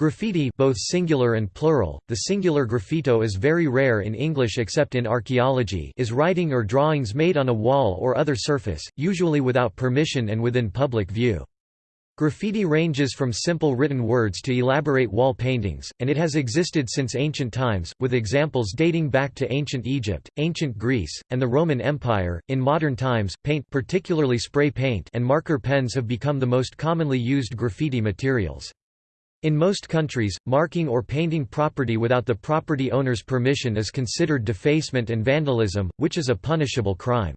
Graffiti both singular and plural, the singular graffito is very rare in English except in archaeology is writing or drawings made on a wall or other surface, usually without permission and within public view. Graffiti ranges from simple written words to elaborate wall paintings, and it has existed since ancient times, with examples dating back to ancient Egypt, ancient Greece, and the Roman Empire. In modern times, paint, particularly spray paint, and marker pens have become the most commonly used graffiti materials. In most countries, marking or painting property without the property owner's permission is considered defacement and vandalism, which is a punishable crime.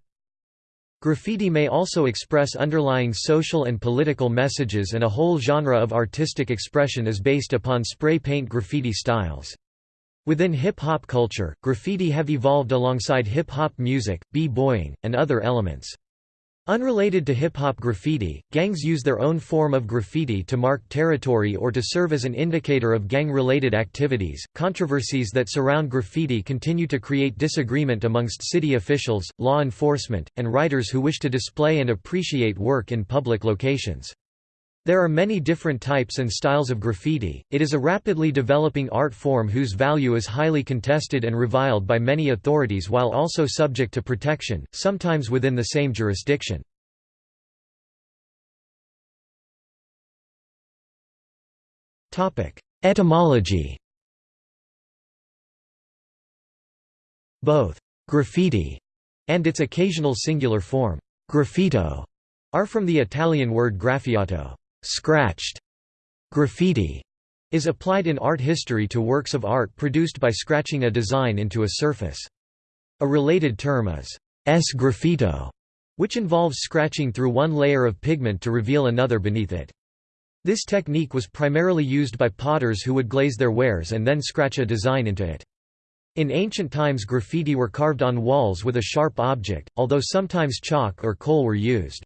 Graffiti may also express underlying social and political messages and a whole genre of artistic expression is based upon spray paint graffiti styles. Within hip-hop culture, graffiti have evolved alongside hip-hop music, b-boying, and other elements. Unrelated to hip-hop graffiti, gangs use their own form of graffiti to mark territory or to serve as an indicator of gang-related activities. Controversies that surround graffiti continue to create disagreement amongst city officials, law enforcement, and writers who wish to display and appreciate work in public locations. There are many different types and styles of graffiti. It is a rapidly developing art form whose value is highly contested and reviled by many authorities while also subject to protection, sometimes within the same jurisdiction. Etymology. Both graffiti and its occasional singular form, graffito, are from the Italian word graffiato, Scratched graffiti is applied in art history to works of art produced by scratching a design into a surface. A related term is sgraffito, which involves scratching through one layer of pigment to reveal another beneath it. This technique was primarily used by potters who would glaze their wares and then scratch a design into it. In ancient times graffiti were carved on walls with a sharp object, although sometimes chalk or coal were used.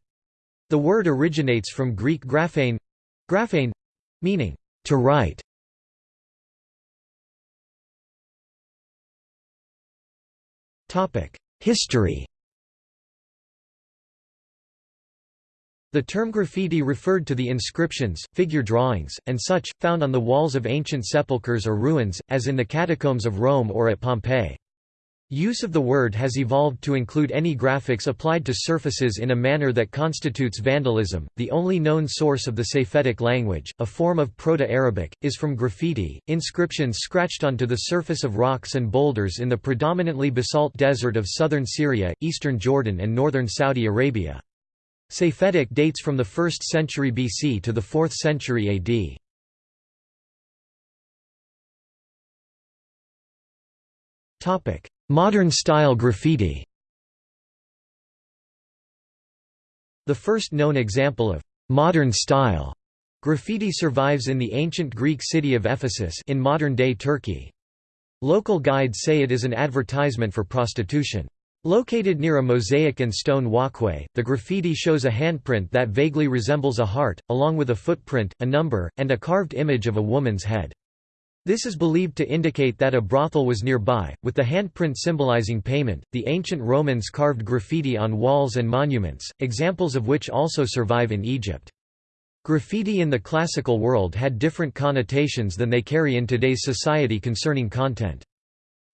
The word originates from Greek graphein, graphein meaning to write. History The term graffiti referred to the inscriptions, figure drawings, and such, found on the walls of ancient sepulchres or ruins, as in the catacombs of Rome or at Pompeii. Use of the word has evolved to include any graphics applied to surfaces in a manner that constitutes vandalism. The only known source of the Safaitic language, a form of Proto-Arabic, is from graffiti, inscriptions scratched onto the surface of rocks and boulders in the predominantly basalt desert of southern Syria, eastern Jordan and northern Saudi Arabia. Safaitic dates from the 1st century BC to the 4th century AD. Topic: Modern-style graffiti The first known example of «modern-style» graffiti survives in the ancient Greek city of Ephesus in modern-day Turkey. Local guides say it is an advertisement for prostitution. Located near a mosaic and stone walkway, the graffiti shows a handprint that vaguely resembles a heart, along with a footprint, a number, and a carved image of a woman's head. This is believed to indicate that a brothel was nearby, with the handprint symbolizing payment. The ancient Romans carved graffiti on walls and monuments, examples of which also survive in Egypt. Graffiti in the classical world had different connotations than they carry in today's society concerning content.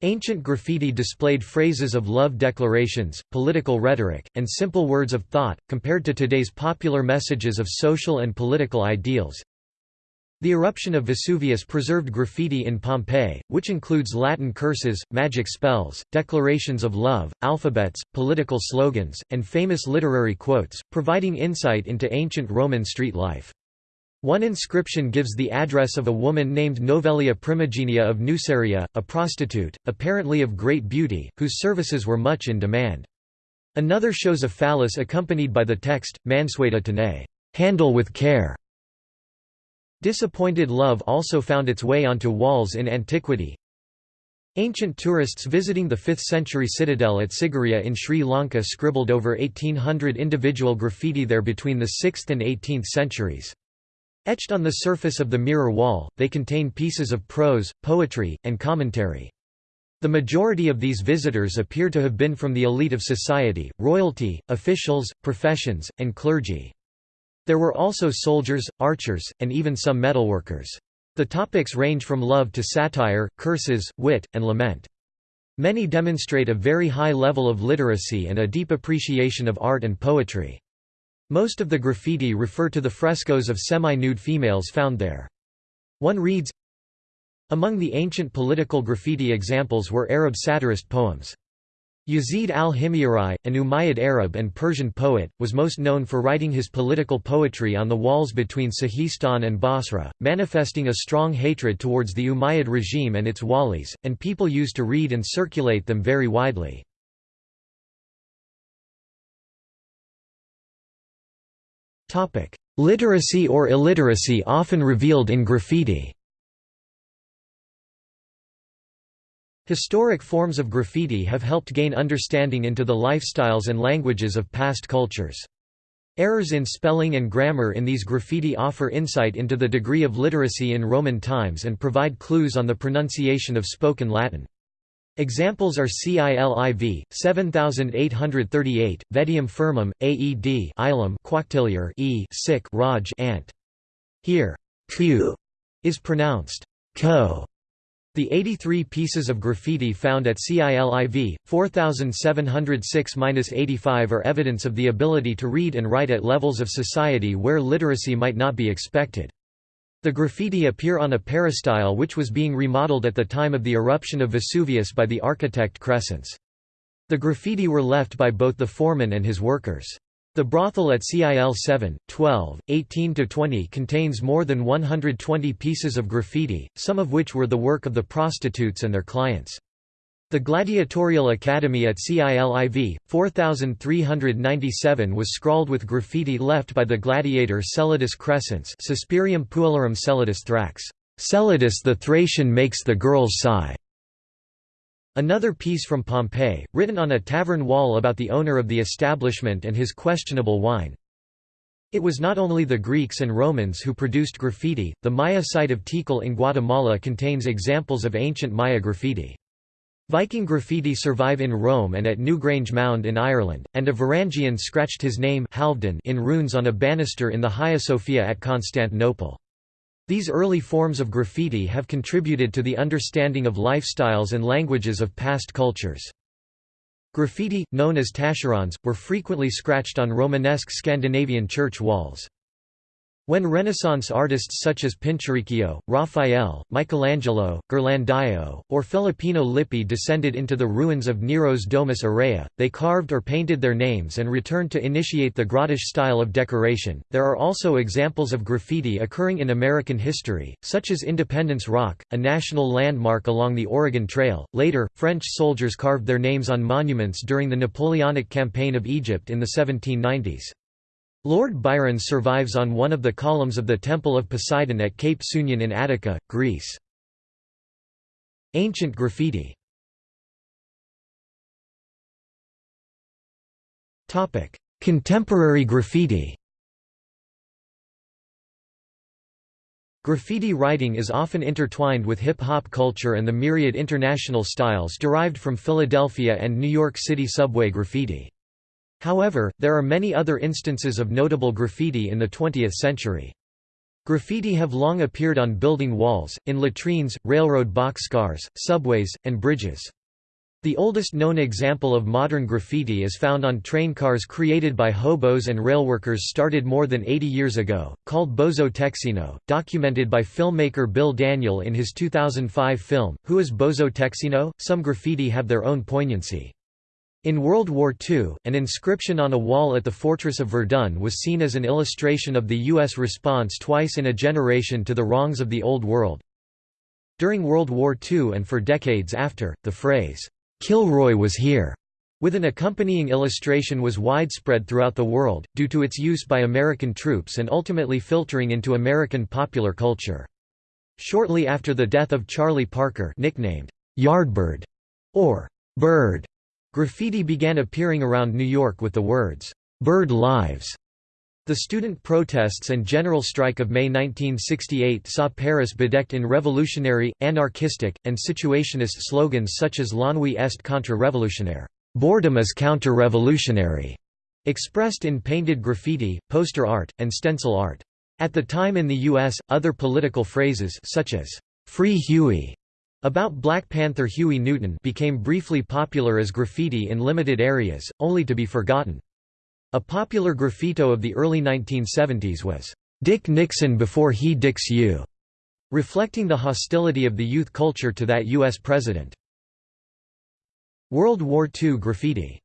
Ancient graffiti displayed phrases of love declarations, political rhetoric, and simple words of thought, compared to today's popular messages of social and political ideals. The eruption of Vesuvius preserved graffiti in Pompeii, which includes Latin curses, magic spells, declarations of love, alphabets, political slogans, and famous literary quotes, providing insight into ancient Roman street life. One inscription gives the address of a woman named Novelia Primigenia of Nuceria, a prostitute, apparently of great beauty, whose services were much in demand. Another shows a phallus accompanied by the text, Mansueta tenae, handle with care. Disappointed love also found its way onto walls in antiquity. Ancient tourists visiting the 5th-century citadel at Sigiriya in Sri Lanka scribbled over 1800 individual graffiti there between the 6th and 18th centuries. Etched on the surface of the mirror wall, they contain pieces of prose, poetry, and commentary. The majority of these visitors appear to have been from the elite of society, royalty, officials, professions, and clergy. There were also soldiers, archers, and even some metalworkers. The topics range from love to satire, curses, wit, and lament. Many demonstrate a very high level of literacy and a deep appreciation of art and poetry. Most of the graffiti refer to the frescoes of semi-nude females found there. One reads, Among the ancient political graffiti examples were Arab satirist poems. Yazid al-Himyari, an Umayyad Arab and Persian poet, was most known for writing his political poetry on the walls between Sihistan and Basra, manifesting a strong hatred towards the Umayyad regime and its walis, and people used to read and circulate them very widely. Literacy or illiteracy often revealed in graffiti Historic forms of graffiti have helped gain understanding into the lifestyles and languages of past cultures. Errors in spelling and grammar in these graffiti offer insight into the degree of literacy in Roman times and provide clues on the pronunciation of spoken Latin. Examples are CILIV, 7838, Vedium firmum, AED Ilum quactiliar e sic Raj ant. Here, q is pronounced ko the 83 pieces of graffiti found at CILIV, 4706-85 are evidence of the ability to read and write at levels of society where literacy might not be expected. The graffiti appear on a peristyle which was being remodeled at the time of the eruption of Vesuvius by the architect Crescens. The graffiti were left by both the foreman and his workers. The brothel at CIL 7, 12, 18–20 contains more than 120 pieces of graffiti, some of which were the work of the prostitutes and their clients. The Gladiatorial Academy at CILIV, 4397 was scrawled with graffiti left by the gladiator Celadus Crescens Suspirium puellarum Celadus Thrax. Celadus the Thracian makes the girls sigh. Another piece from Pompeii, written on a tavern wall about the owner of the establishment and his questionable wine. It was not only the Greeks and Romans who produced graffiti, the Maya site of Tikal in Guatemala contains examples of ancient Maya graffiti. Viking graffiti survive in Rome and at Newgrange Mound in Ireland, and a Varangian scratched his name in runes on a banister in the Hagia Sophia at Constantinople. These early forms of graffiti have contributed to the understanding of lifestyles and languages of past cultures. Graffiti, known as tacherons, were frequently scratched on Romanesque Scandinavian church walls. When Renaissance artists such as Pinturicchio, Raphael, Michelangelo, Ghirlandaio, or Filippino Lippi descended into the ruins of Nero's Domus Aurea, they carved or painted their names and returned to initiate the grotesque style of decoration. There are also examples of graffiti occurring in American history, such as Independence Rock, a national landmark along the Oregon Trail. Later, French soldiers carved their names on monuments during the Napoleonic campaign of Egypt in the 1790s. Lord Byron survives on one of the columns of the Temple of Poseidon at Cape Sounion in Attica, Greece. Ancient graffiti Contemporary graffiti Graffiti writing is often intertwined with hip-hop culture and the myriad international styles derived from Philadelphia and New York City subway graffiti. However, there are many other instances of notable graffiti in the 20th century. Graffiti have long appeared on building walls, in latrines, railroad boxcars, subways, and bridges. The oldest known example of modern graffiti is found on train cars created by hobos and railworkers started more than 80 years ago, called Bozo Texino, documented by filmmaker Bill Daniel in his 2005 film, Who is Bozo Texino? Some graffiti have their own poignancy. In World War II, an inscription on a wall at the fortress of Verdun was seen as an illustration of the U.S. response twice in a generation to the wrongs of the Old World. During World War II and for decades after, the phrase, "'Kilroy was here' with an accompanying illustration was widespread throughout the world, due to its use by American troops and ultimately filtering into American popular culture. Shortly after the death of Charlie Parker nicknamed, "'Yardbird' or "'Bird' Graffiti began appearing around New York with the words, "'Bird Lives' The student protests and general strike of May 1968 saw Paris bedecked in revolutionary, anarchistic, and situationist slogans such as L'ennui est contre-révolutionnaire boredom is counter-revolutionary", expressed in painted graffiti, poster art, and stencil art. At the time in the U.S., other political phrases such as, "'Free Huey' about Black Panther Huey Newton became briefly popular as graffiti in limited areas, only to be forgotten. A popular graffito of the early 1970s was, "'Dick Nixon before he dicks you' reflecting the hostility of the youth culture to that U.S. president. World War II graffiti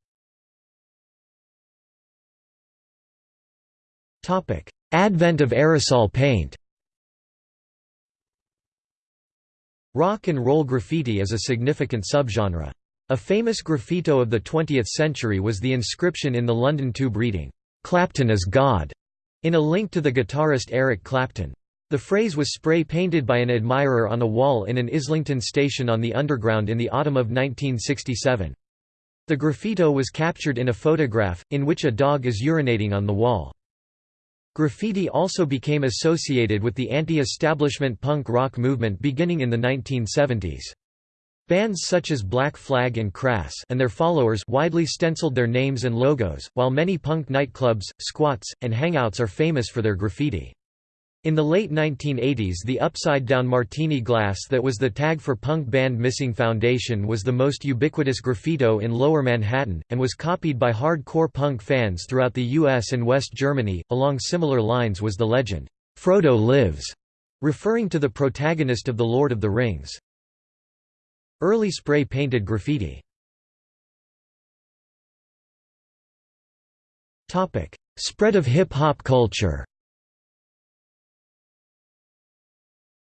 Advent of aerosol paint Rock and roll graffiti is a significant subgenre. A famous graffito of the 20th century was the inscription in the London Tube reading, "'Clapton is God' in a link to the guitarist Eric Clapton. The phrase was spray-painted by an admirer on a wall in an Islington station on the Underground in the autumn of 1967. The graffito was captured in a photograph, in which a dog is urinating on the wall. Graffiti also became associated with the anti-establishment punk rock movement beginning in the 1970s. Bands such as Black Flag and Crass and their followers widely stenciled their names and logos, while many punk nightclubs, squats, and hangouts are famous for their graffiti. In the late 1980s the upside-down martini glass that was the tag for punk band Missing Foundation was the most ubiquitous graffito in Lower Manhattan, and was copied by hardcore punk fans throughout the US and West Germany. Along similar lines was the legend, Frodo lives, referring to the protagonist of The Lord of the Rings. Early spray-painted graffiti Spread of hip-hop culture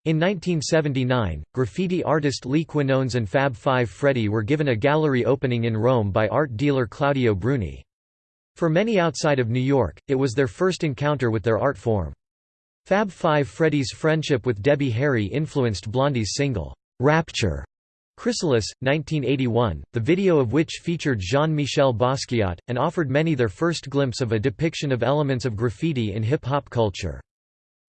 In 1979, graffiti artist Lee Quinones and Fab Five Freddy were given a gallery opening in Rome by art dealer Claudio Bruni. For many outside of New York, it was their first encounter with their art form. Fab Five Freddy's friendship with Debbie Harry influenced Blondie's single, Rapture, Chrysalis, 1981, the video of which featured Jean-Michel Basquiat, and offered many their first glimpse of a depiction of elements of graffiti in hip-hop culture.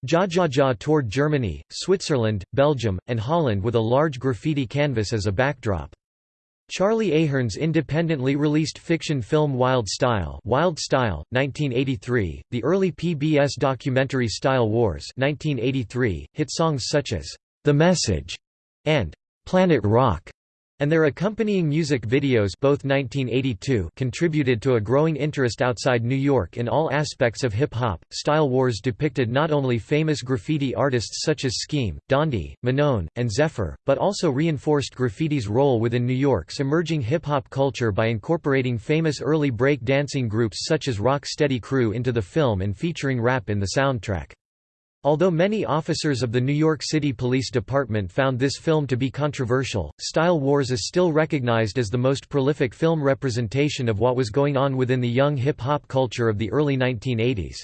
Jajaja toured Germany, Switzerland, Belgium, and Holland with a large graffiti canvas as a backdrop. Charlie Ahearn's independently released fiction film Wild Style Wild Style, 1983, the early PBS documentary Style Wars 1983, hit songs such as, "'The Message' and Planet Rock and their accompanying music videos both 1982 contributed to a growing interest outside New York in all aspects of hip-hop. Style Wars depicted not only famous graffiti artists such as Skeme, Dondi, Manon, and Zephyr, but also reinforced graffiti's role within New York's emerging hip-hop culture by incorporating famous early break dancing groups such as Rock Steady Crew into the film and featuring rap in the soundtrack. Although many officers of the New York City Police Department found this film to be controversial, Style Wars is still recognized as the most prolific film representation of what was going on within the young hip-hop culture of the early 1980s.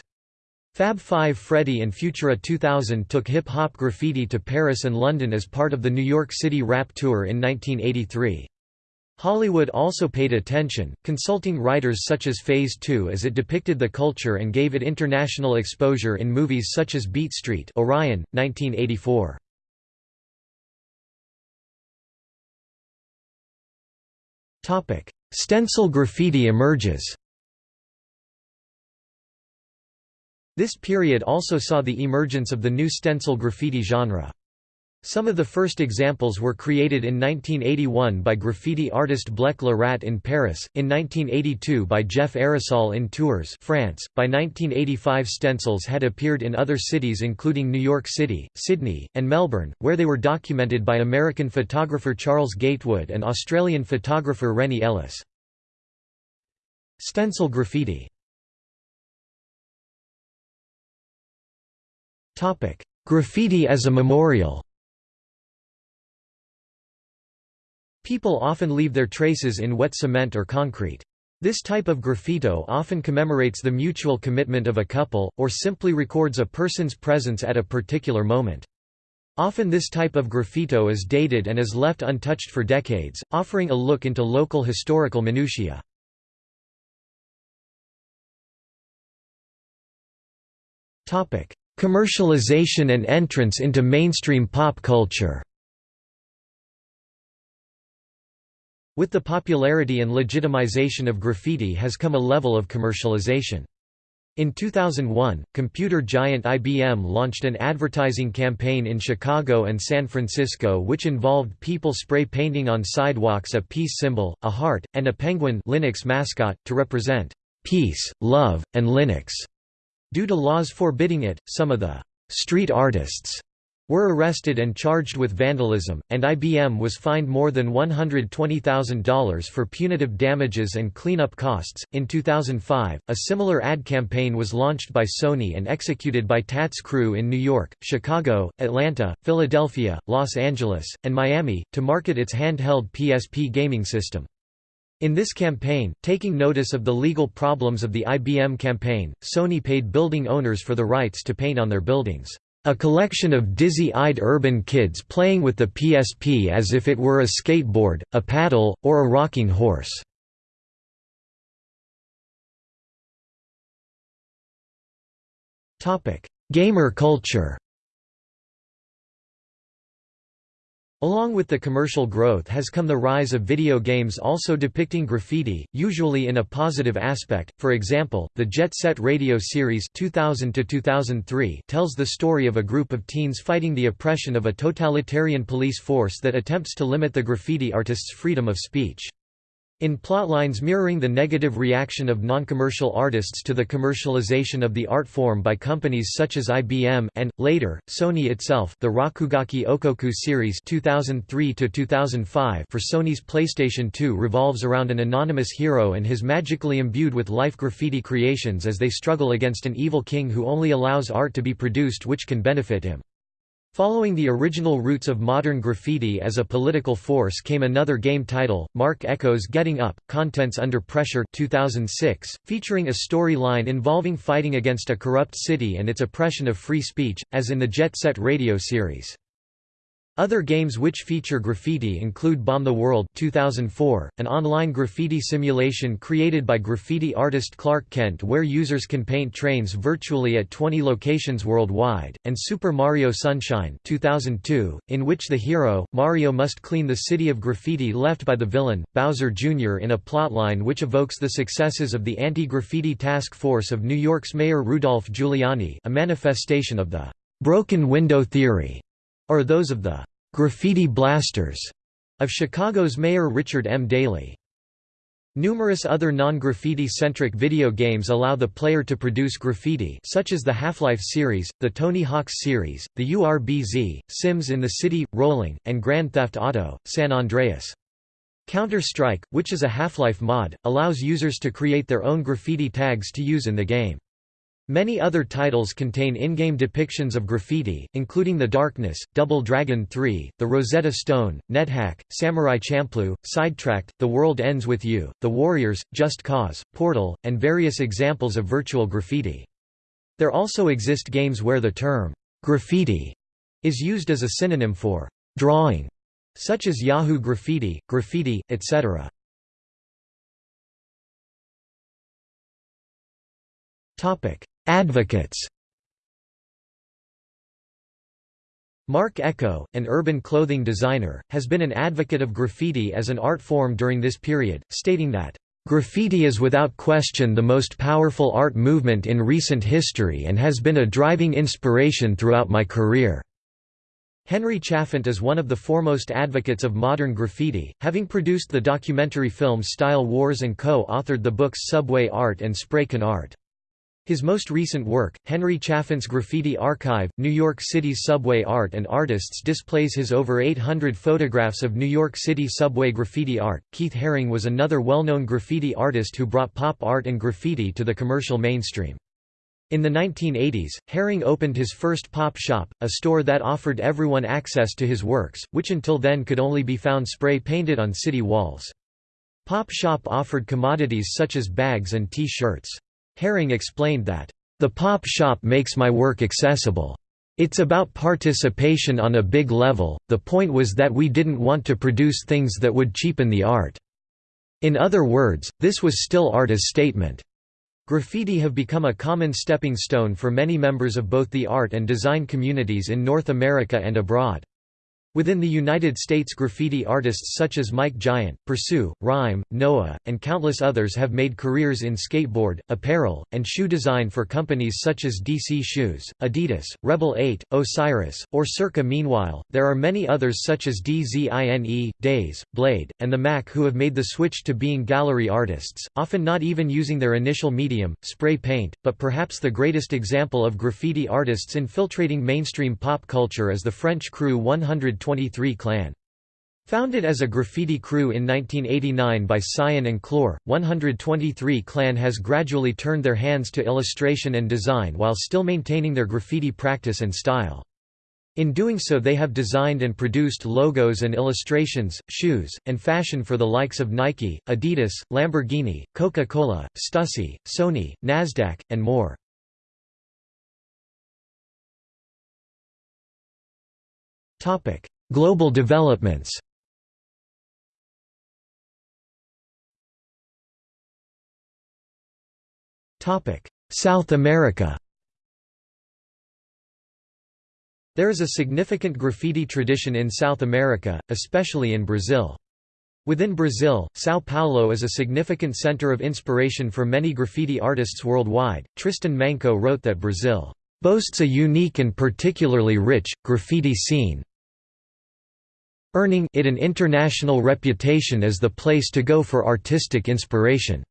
Fab Five Freddy and Futura 2000 took hip-hop graffiti to Paris and London as part of the New York City Rap Tour in 1983. Hollywood also paid attention, consulting writers such as Phase 2 as it depicted the culture and gave it international exposure in movies such as Beat Street Orion, 1984. Stencil graffiti emerges This period also saw the emergence of the new stencil graffiti genre. Some of the first examples were created in 1981 by graffiti artist Blek Le Rat in Paris, in 1982 by Jeff Aerosol in Tours France. .By 1985 stencils had appeared in other cities including New York City, Sydney, and Melbourne, where they were documented by American photographer Charles Gatewood and Australian photographer Rennie Ellis. Stencil graffiti Graffiti as a memorial People often leave their traces in wet cement or concrete. This type of graffito often commemorates the mutual commitment of a couple, or simply records a person's presence at a particular moment. Often this type of graffito is dated and is left untouched for decades, offering a look into local historical minutiae. Commercialization and entrance into mainstream pop culture With the popularity and legitimization of graffiti has come a level of commercialization. In 2001, computer giant IBM launched an advertising campaign in Chicago and San Francisco which involved people spray painting on sidewalks a peace symbol, a heart, and a penguin Linux mascot, to represent peace, love, and Linux. Due to laws forbidding it, some of the street artists were arrested and charged with vandalism, and IBM was fined more than $120,000 for punitive damages and cleanup costs. In 2005, a similar ad campaign was launched by Sony and executed by TATS crew in New York, Chicago, Atlanta, Philadelphia, Los Angeles, and Miami, to market its handheld PSP gaming system. In this campaign, taking notice of the legal problems of the IBM campaign, Sony paid building owners for the rights to paint on their buildings. A collection of dizzy-eyed urban kids playing with the PSP as if it were a skateboard, a paddle, or a rocking horse. Gamer culture Along with the commercial growth has come the rise of video games also depicting graffiti, usually in a positive aspect. For example, the Jet Set Radio series 2000 to 2003 tells the story of a group of teens fighting the oppression of a totalitarian police force that attempts to limit the graffiti artist's freedom of speech. In plotlines mirroring the negative reaction of non-commercial artists to the commercialization of the art form by companies such as IBM and, later, Sony itself the Rakugaki Okoku series 2003 for Sony's PlayStation 2 revolves around an anonymous hero and his magically imbued with life graffiti creations as they struggle against an evil king who only allows art to be produced which can benefit him. Following the original roots of modern graffiti as a political force came another game title, Marc Ecko's Getting Up, Contents Under Pressure 2006, featuring a storyline involving fighting against a corrupt city and its oppression of free speech, as in the Jet Set Radio series. Other games which feature graffiti include Bomb the World 2004, an online graffiti simulation created by graffiti artist Clark Kent where users can paint trains virtually at 20 locations worldwide, and Super Mario Sunshine 2002, in which the hero, Mario must clean the city of graffiti left by the villain, Bowser Jr. in a plotline which evokes the successes of the anti-graffiti task force of New York's Mayor Rudolph Giuliani a manifestation of the «broken window theory» or those of the «graffiti blasters» of Chicago's Mayor Richard M. Daley. Numerous other non-graffiti-centric video games allow the player to produce graffiti such as the Half-Life series, the Tony Hawk's series, the URBZ, Sims in the City, Rolling, and Grand Theft Auto, San Andreas. Counter-Strike, which is a Half-Life mod, allows users to create their own graffiti tags to use in the game. Many other titles contain in-game depictions of graffiti, including The Darkness, Double Dragon 3, The Rosetta Stone, NetHack, Samurai Champloo, Sidetracked, The World Ends With You, The Warriors, Just Cause, Portal, and various examples of virtual graffiti. There also exist games where the term, graffiti, is used as a synonym for drawing, such as Yahoo Graffiti, Graffiti, etc. Advocates Marc Ecko, an urban clothing designer, has been an advocate of graffiti as an art form during this period, stating that, "...graffiti is without question the most powerful art movement in recent history and has been a driving inspiration throughout my career." Henry Chalfant is one of the foremost advocates of modern graffiti, having produced the documentary film Style Wars and co-authored the books Subway Art and Spraycan Art. His most recent work, Henry Chalfant's Graffiti Archive, New York City's subway art and artists displays his over 800 photographs of New York City subway graffiti art. Keith Haring was another well-known graffiti artist who brought pop art and graffiti to the commercial mainstream. In the 1980s, Haring opened his first pop shop, a store that offered everyone access to his works, which until then could only be found spray-painted on city walls. Pop Shop offered commodities such as bags and T-shirts. Haring explained that, "...the pop shop makes my work accessible. It's about participation on a big level, the point was that we didn't want to produce things that would cheapen the art. In other words, this was still art as statement." Graffiti have become a common stepping stone for many members of both the art and design communities in North America and abroad. Within the United States graffiti artists such as Mike Giant, Pursue, Rime, Noah, and countless others have made careers in skateboard, apparel, and shoe design for companies such as DC Shoes, Adidas, Rebel 8, Osiris, or Circa. Meanwhile, there are many others such as DZINE, Daze, Blade, and the Mac who have made the switch to being gallery artists, often not even using their initial medium, spray paint, but perhaps the greatest example of graffiti artists infiltrating mainstream pop culture is the French crew 100 123 Clan. Founded as a graffiti crew in 1989 by Cyan and Klor, 123 Clan has gradually turned their hands to illustration and design while still maintaining their graffiti practice and style. In doing so they have designed and produced logos and illustrations, shoes, and fashion for the likes of Nike, Adidas, Lamborghini, Coca-Cola, Stussy, Sony, Nasdaq, and more. Topic: Global developments. Topic: South America. There is a significant graffiti tradition in South America, especially in Brazil. Within Brazil, São Paulo is a significant center of inspiration for many graffiti artists worldwide. Tristan Manco wrote that Brazil boasts a unique and particularly rich, graffiti scene, earning it an international reputation as the place to go for artistic inspiration.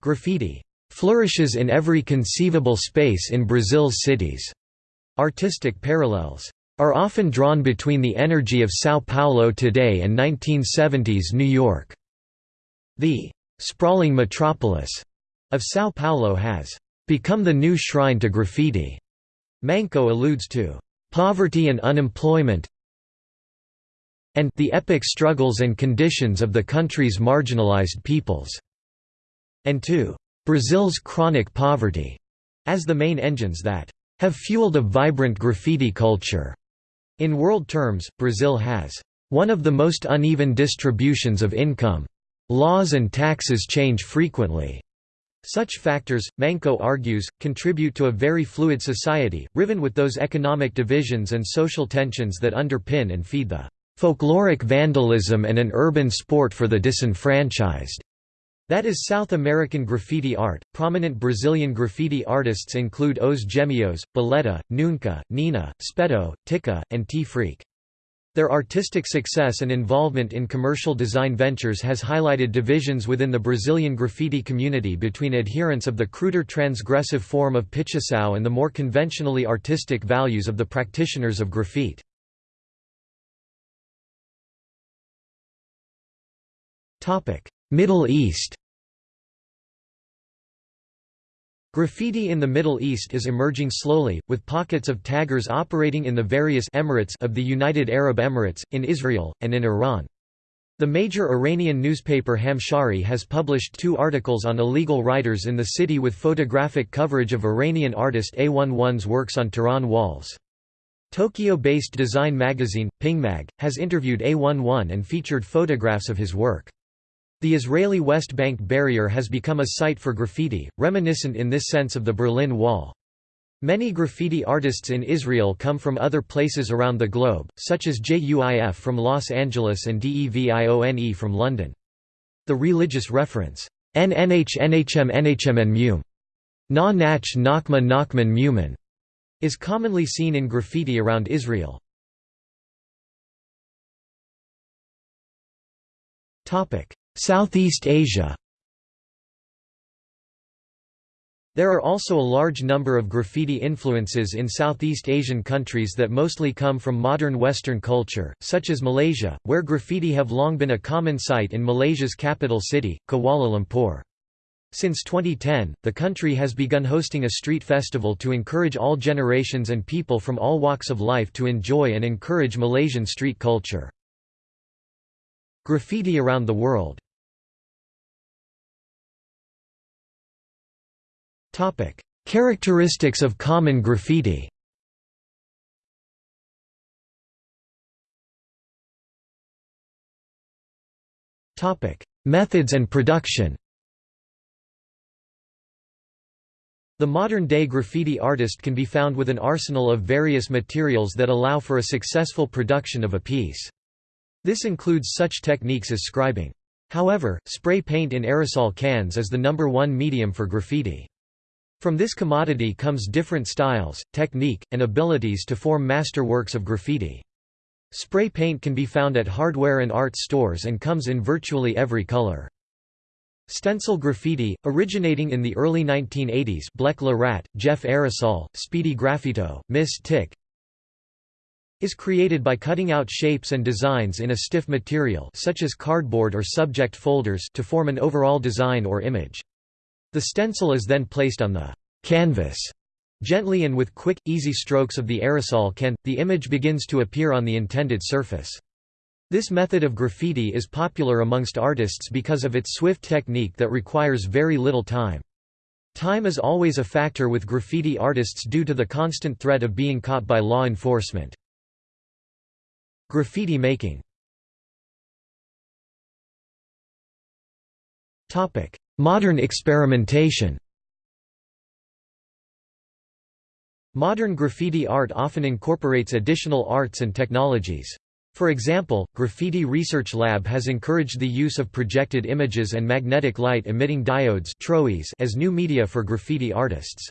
Graffiti flourishes in every conceivable space in Brazil's cities. Artistic parallels are often drawn between the energy of São Paulo today and 1970s New York. The sprawling metropolis of São Paulo has become the new shrine to graffiti. Manco alludes to poverty and unemployment, and the epic struggles and conditions of the country's marginalized peoples, and to Brazil's chronic poverty, as the main engines that have fueled a vibrant graffiti culture. In world terms, Brazil has one of the most uneven distributions of income. Laws and taxes change frequently. Such factors, Manco argues, contribute to a very fluid society, riven with those economic divisions and social tensions that underpin and feed the folkloric vandalism and an urban sport for the disenfranchised. That is South American graffiti art. Prominent Brazilian graffiti artists include Os Gêmeos, Boleta, Nunca, Nina, Speto, Tika, and T Freak. Their artistic success and involvement in commercial design ventures has highlighted divisions within the Brazilian graffiti community between adherents of the cruder transgressive form of pichação and the more conventionally artistic values of the practitioners of graffiti. Middle East Graffiti in the Middle East is emerging slowly, with pockets of taggers operating in the various emirates of the United Arab Emirates, in Israel, and in Iran. The major Iranian newspaper Hamshahri has published two articles on illegal writers in the city with photographic coverage of Iranian artist A11's works on Tehran walls. Tokyo-based design magazine, Pingmag, has interviewed A11 and featured photographs of his work. The Israeli West Bank barrier has become a site for graffiti, reminiscent in this sense of the Berlin Wall. Many graffiti artists in Israel come from other places around the globe, such as JUIF from Los Angeles and DEVIONE from London. The religious reference, NNH NHM NHM Mum, Na Nach Nachma Nachman Muman, is commonly seen in graffiti around Israel. Topic: Southeast Asia There are also a large number of graffiti influences in Southeast Asian countries that mostly come from modern Western culture, such as Malaysia, where graffiti have long been a common sight in Malaysia's capital city, Kuala Lumpur. Since 2010, the country has begun hosting a street festival to encourage all generations and people from all walks of life to enjoy and encourage Malaysian street culture. Graffiti around the world Characteristics of common graffiti Methods and production The modern-day graffiti artist can be found with an arsenal of various materials that allow for a successful production of a piece. This includes such techniques as scribing. However, spray paint in aerosol cans is the number one medium for graffiti. From this commodity comes different styles, technique, and abilities to form master works of graffiti. Spray paint can be found at hardware and art stores and comes in virtually every color. Stencil graffiti, originating in the early 1980s Blek le Rat, Jeff Aerosol, Speedy Graffito, Miss Tick, is created by cutting out shapes and designs in a stiff material such as cardboard or subject folders to form an overall design or image. The stencil is then placed on the canvas Gently and with quick, easy strokes of the aerosol can, the image begins to appear on the intended surface. This method of graffiti is popular amongst artists because of its swift technique that requires very little time. Time is always a factor with graffiti artists due to the constant threat of being caught by law enforcement. Graffiti making Modern experimentation Modern graffiti art often incorporates additional arts and technologies. For example, Graffiti Research Lab has encouraged the use of projected images and magnetic light-emitting diodes as new media for graffiti artists.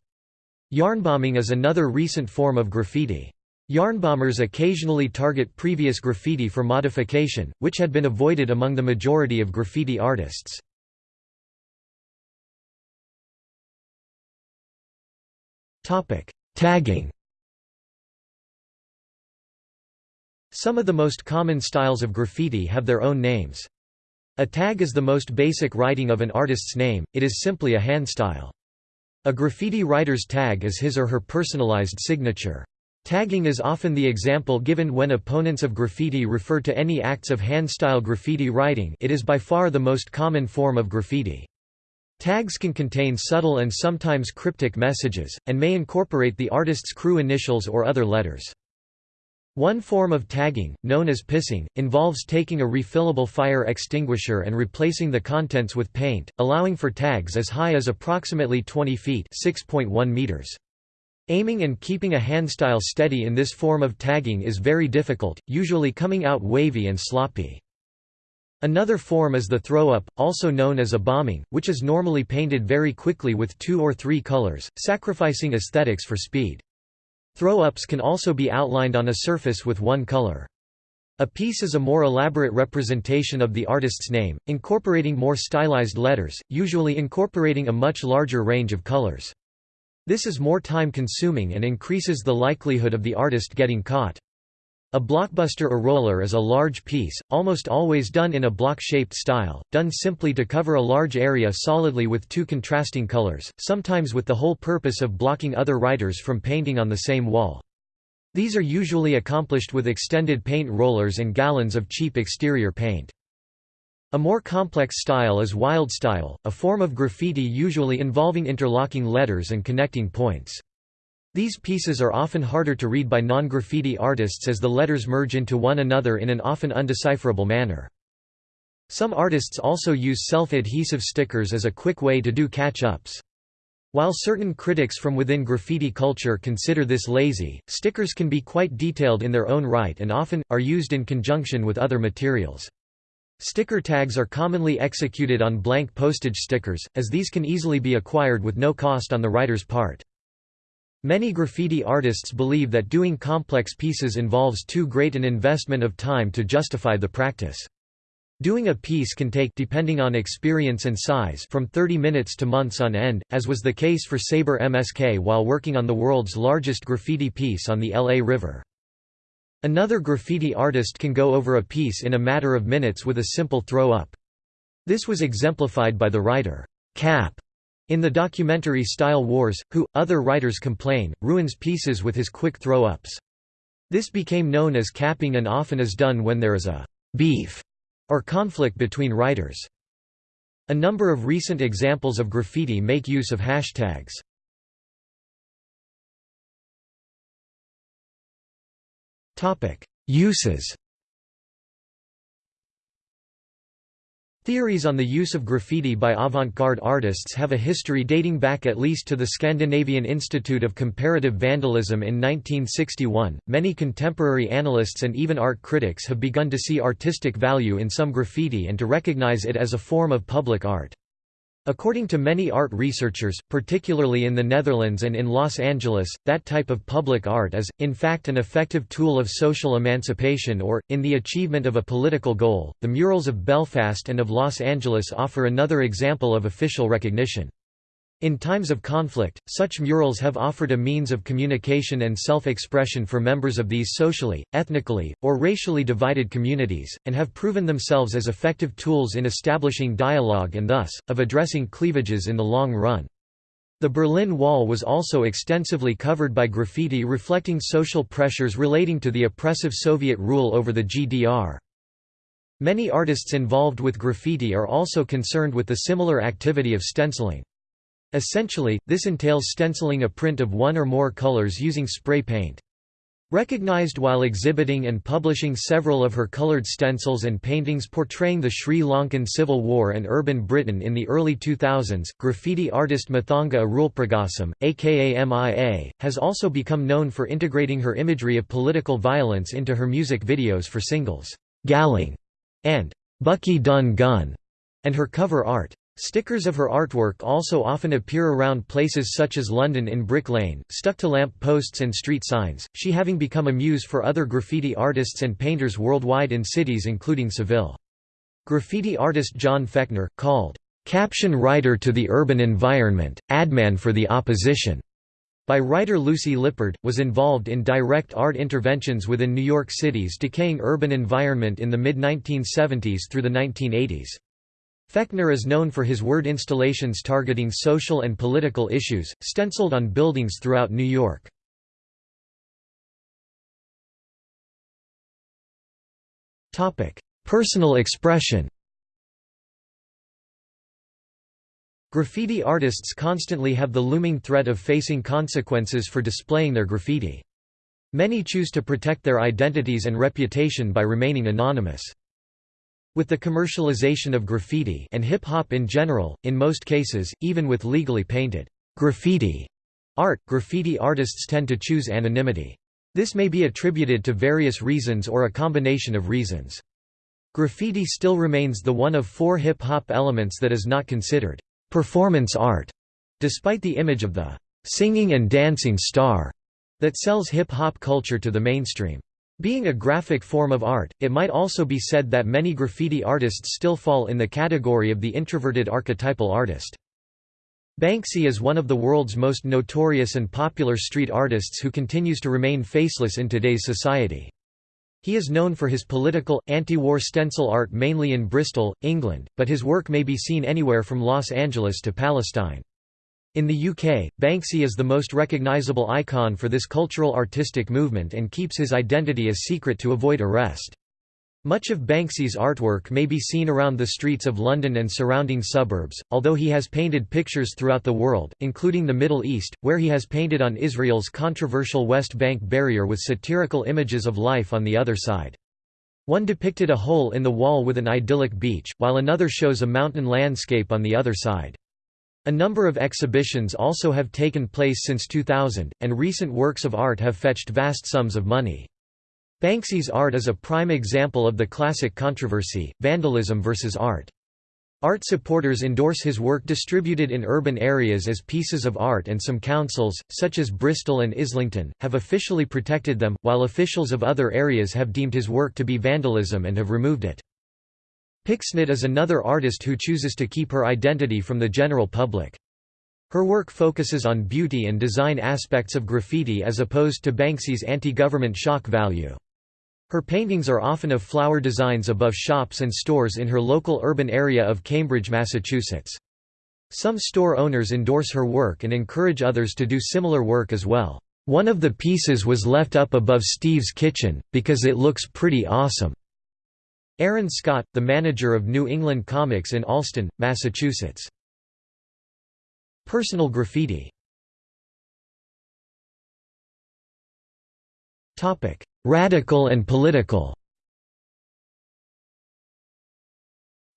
Yarnbombing is another recent form of graffiti. Yarnbombers occasionally target previous graffiti for modification, which had been avoided among the majority of graffiti artists. Tagging Some of the most common styles of graffiti have their own names. A tag is the most basic writing of an artist's name, it is simply a hand style. A graffiti writer's tag is his or her personalized signature. Tagging is often the example given when opponents of graffiti refer to any acts of hand-style graffiti writing it is by far the most common form of graffiti. Tags can contain subtle and sometimes cryptic messages, and may incorporate the artist's crew initials or other letters. One form of tagging, known as pissing, involves taking a refillable fire extinguisher and replacing the contents with paint, allowing for tags as high as approximately 20 feet meters. Aiming and keeping a handstyle steady in this form of tagging is very difficult, usually coming out wavy and sloppy. Another form is the throw-up, also known as a bombing, which is normally painted very quickly with two or three colors, sacrificing aesthetics for speed. Throw-ups can also be outlined on a surface with one color. A piece is a more elaborate representation of the artist's name, incorporating more stylized letters, usually incorporating a much larger range of colors. This is more time-consuming and increases the likelihood of the artist getting caught. A blockbuster or roller is a large piece, almost always done in a block-shaped style, done simply to cover a large area solidly with two contrasting colors, sometimes with the whole purpose of blocking other writers from painting on the same wall. These are usually accomplished with extended paint rollers and gallons of cheap exterior paint. A more complex style is wild style, a form of graffiti usually involving interlocking letters and connecting points. These pieces are often harder to read by non-graffiti artists as the letters merge into one another in an often undecipherable manner. Some artists also use self-adhesive stickers as a quick way to do catch-ups. While certain critics from within graffiti culture consider this lazy, stickers can be quite detailed in their own right and often, are used in conjunction with other materials. Sticker tags are commonly executed on blank postage stickers, as these can easily be acquired with no cost on the writer's part. Many graffiti artists believe that doing complex pieces involves too great an investment of time to justify the practice. Doing a piece can take depending on experience and size from 30 minutes to months on end, as was the case for Saber MSK while working on the world's largest graffiti piece on the LA River. Another graffiti artist can go over a piece in a matter of minutes with a simple throw-up. This was exemplified by the writer, Cap, in the documentary Style Wars, who, other writers complain, ruins pieces with his quick throw-ups. This became known as capping and often is done when there is a «beef» or conflict between writers. A number of recent examples of graffiti make use of hashtags. Uses Theories on the use of graffiti by avant-garde artists have a history dating back at least to the Scandinavian Institute of Comparative Vandalism in 1961. Many contemporary analysts and even art critics have begun to see artistic value in some graffiti and to recognize it as a form of public art. According to many art researchers, particularly in the Netherlands and in Los Angeles, that type of public art is, in fact, an effective tool of social emancipation or, in the achievement of a political goal. The murals of Belfast and of Los Angeles offer another example of official recognition. In times of conflict, such murals have offered a means of communication and self-expression for members of these socially, ethnically, or racially divided communities, and have proven themselves as effective tools in establishing dialogue and thus, of addressing cleavages in the long run. The Berlin Wall was also extensively covered by graffiti reflecting social pressures relating to the oppressive Soviet rule over the GDR. Many artists involved with graffiti are also concerned with the similar activity of stenciling. Essentially, this entails stenciling a print of one or more colors using spray paint. Recognized while exhibiting and publishing several of her colored stencils and paintings portraying the Sri Lankan Civil War and urban Britain in the early 2000s, graffiti artist Mathangi Arulpragasam, aka MIA, has also become known for integrating her imagery of political violence into her music videos for singles, Galang and Bucky Done Gun, and her cover art. Stickers of her artwork also often appear around places such as London in Brick Lane, stuck to lamp posts and street signs, she having become a muse for other graffiti artists and painters worldwide in cities including Seville. Graffiti artist John Fekner, called, "...caption writer to the urban environment, adman for the opposition." by writer Lucy Lippard, was involved in direct art interventions within New York City's decaying urban environment in the mid-1970s through the 1980s. Fekner is known for his word installations targeting social and political issues, stenciled on buildings throughout New York. Personal expression Graffiti artists constantly have the looming threat of facing consequences for displaying their graffiti. Many choose to protect their identities and reputation by remaining anonymous. With the commercialization of graffiti and hip-hop in general, in most cases, even with legally painted graffiti art, graffiti artists tend to choose anonymity. This may be attributed to various reasons or a combination of reasons. Graffiti still remains the one of four hip-hop elements that is not considered performance art, despite the image of the singing and dancing star that sells hip-hop culture to the mainstream. Being a graphic form of art, it might also be said that many graffiti artists still fall in the category of the introverted archetypal artist. Banksy is one of the world's most notorious and popular street artists who continues to remain faceless in today's society. He is known for his political, anti-war stencil art mainly in Bristol, England, but his work may be seen anywhere from Los Angeles to Palestine. In the UK, Banksy is the most recognisable icon for this cultural artistic movement and keeps his identity a secret to avoid arrest. Much of Banksy's artwork may be seen around the streets of London and surrounding suburbs, although he has painted pictures throughout the world, including the Middle East, where he has painted on Israel's controversial West Bank barrier with satirical images of life on the other side. One depicted a hole in the wall with an idyllic beach, while another shows a mountain landscape on the other side. A number of exhibitions also have taken place since 2000, and recent works of art have fetched vast sums of money. Banksy's art is a prime example of the classic controversy, vandalism versus art. Art supporters endorse his work distributed in urban areas as pieces of art and some councils, such as Bristol and Islington, have officially protected them, while officials of other areas have deemed his work to be vandalism and have removed it. Pixnit is another artist who chooses to keep her identity from the general public. Her work focuses on beauty and design aspects of graffiti as opposed to Banksy's anti-government shock value. Her paintings are often of flower designs above shops and stores in her local urban area of Cambridge, Massachusetts. Some store owners endorse her work and encourage others to do similar work as well. One of the pieces was left up above Steve's kitchen, because it looks pretty awesome. Aaron Scott, the manager of New England Comics in Allston, Massachusetts. Personal graffiti Radical and political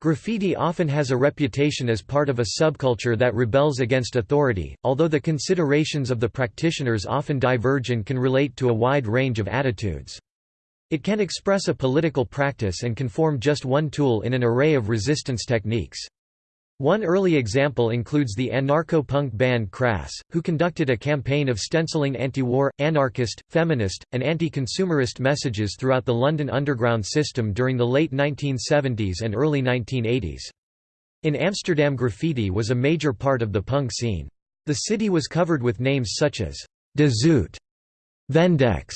Graffiti often has a reputation as part of a subculture that rebels against authority, although the considerations of the practitioners often diverge and can relate to a wide range of attitudes. It can express a political practice and can form just one tool in an array of resistance techniques. One early example includes the anarcho-punk band Crass, who conducted a campaign of stenciling anti-war, anarchist, feminist, and anti-consumerist messages throughout the London Underground system during the late 1970s and early 1980s. In Amsterdam graffiti was a major part of the punk scene. The city was covered with names such as De Zoot, Vendex,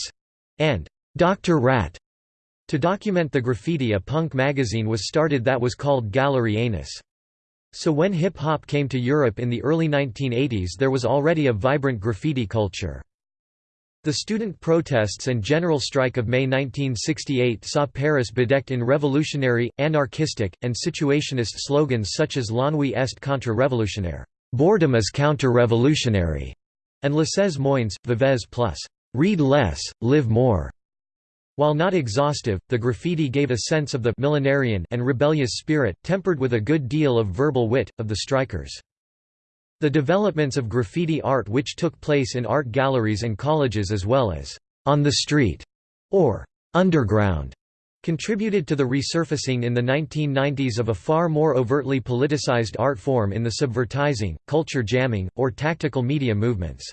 and Dr. Rat. To document the graffiti a punk magazine was started that was called Gallery Anus. So when hip-hop came to Europe in the early 1980s there was already a vibrant graffiti culture. The student protests and general strike of May 1968 saw Paris bedecked in revolutionary, anarchistic, and situationist slogans such as L'ennui est contre-révolutionnaire boredom is counter-revolutionary, and Laissez moins, vivez plus read less, live more. While not exhaustive, the graffiti gave a sense of the millenarian and rebellious spirit, tempered with a good deal of verbal wit, of the strikers. The developments of graffiti art which took place in art galleries and colleges as well as on the street or underground contributed to the resurfacing in the 1990s of a far more overtly politicized art form in the subvertising, culture jamming, or tactical media movements.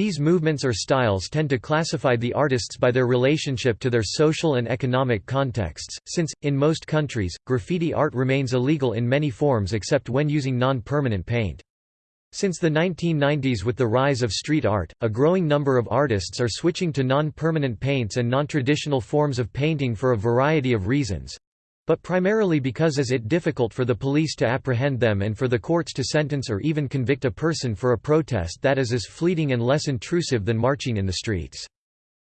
These movements or styles tend to classify the artists by their relationship to their social and economic contexts, since, in most countries, graffiti art remains illegal in many forms except when using non-permanent paint. Since the 1990s with the rise of street art, a growing number of artists are switching to non-permanent paints and non-traditional forms of painting for a variety of reasons but primarily because is it difficult for the police to apprehend them and for the courts to sentence or even convict a person for a protest that is as fleeting and less intrusive than marching in the streets.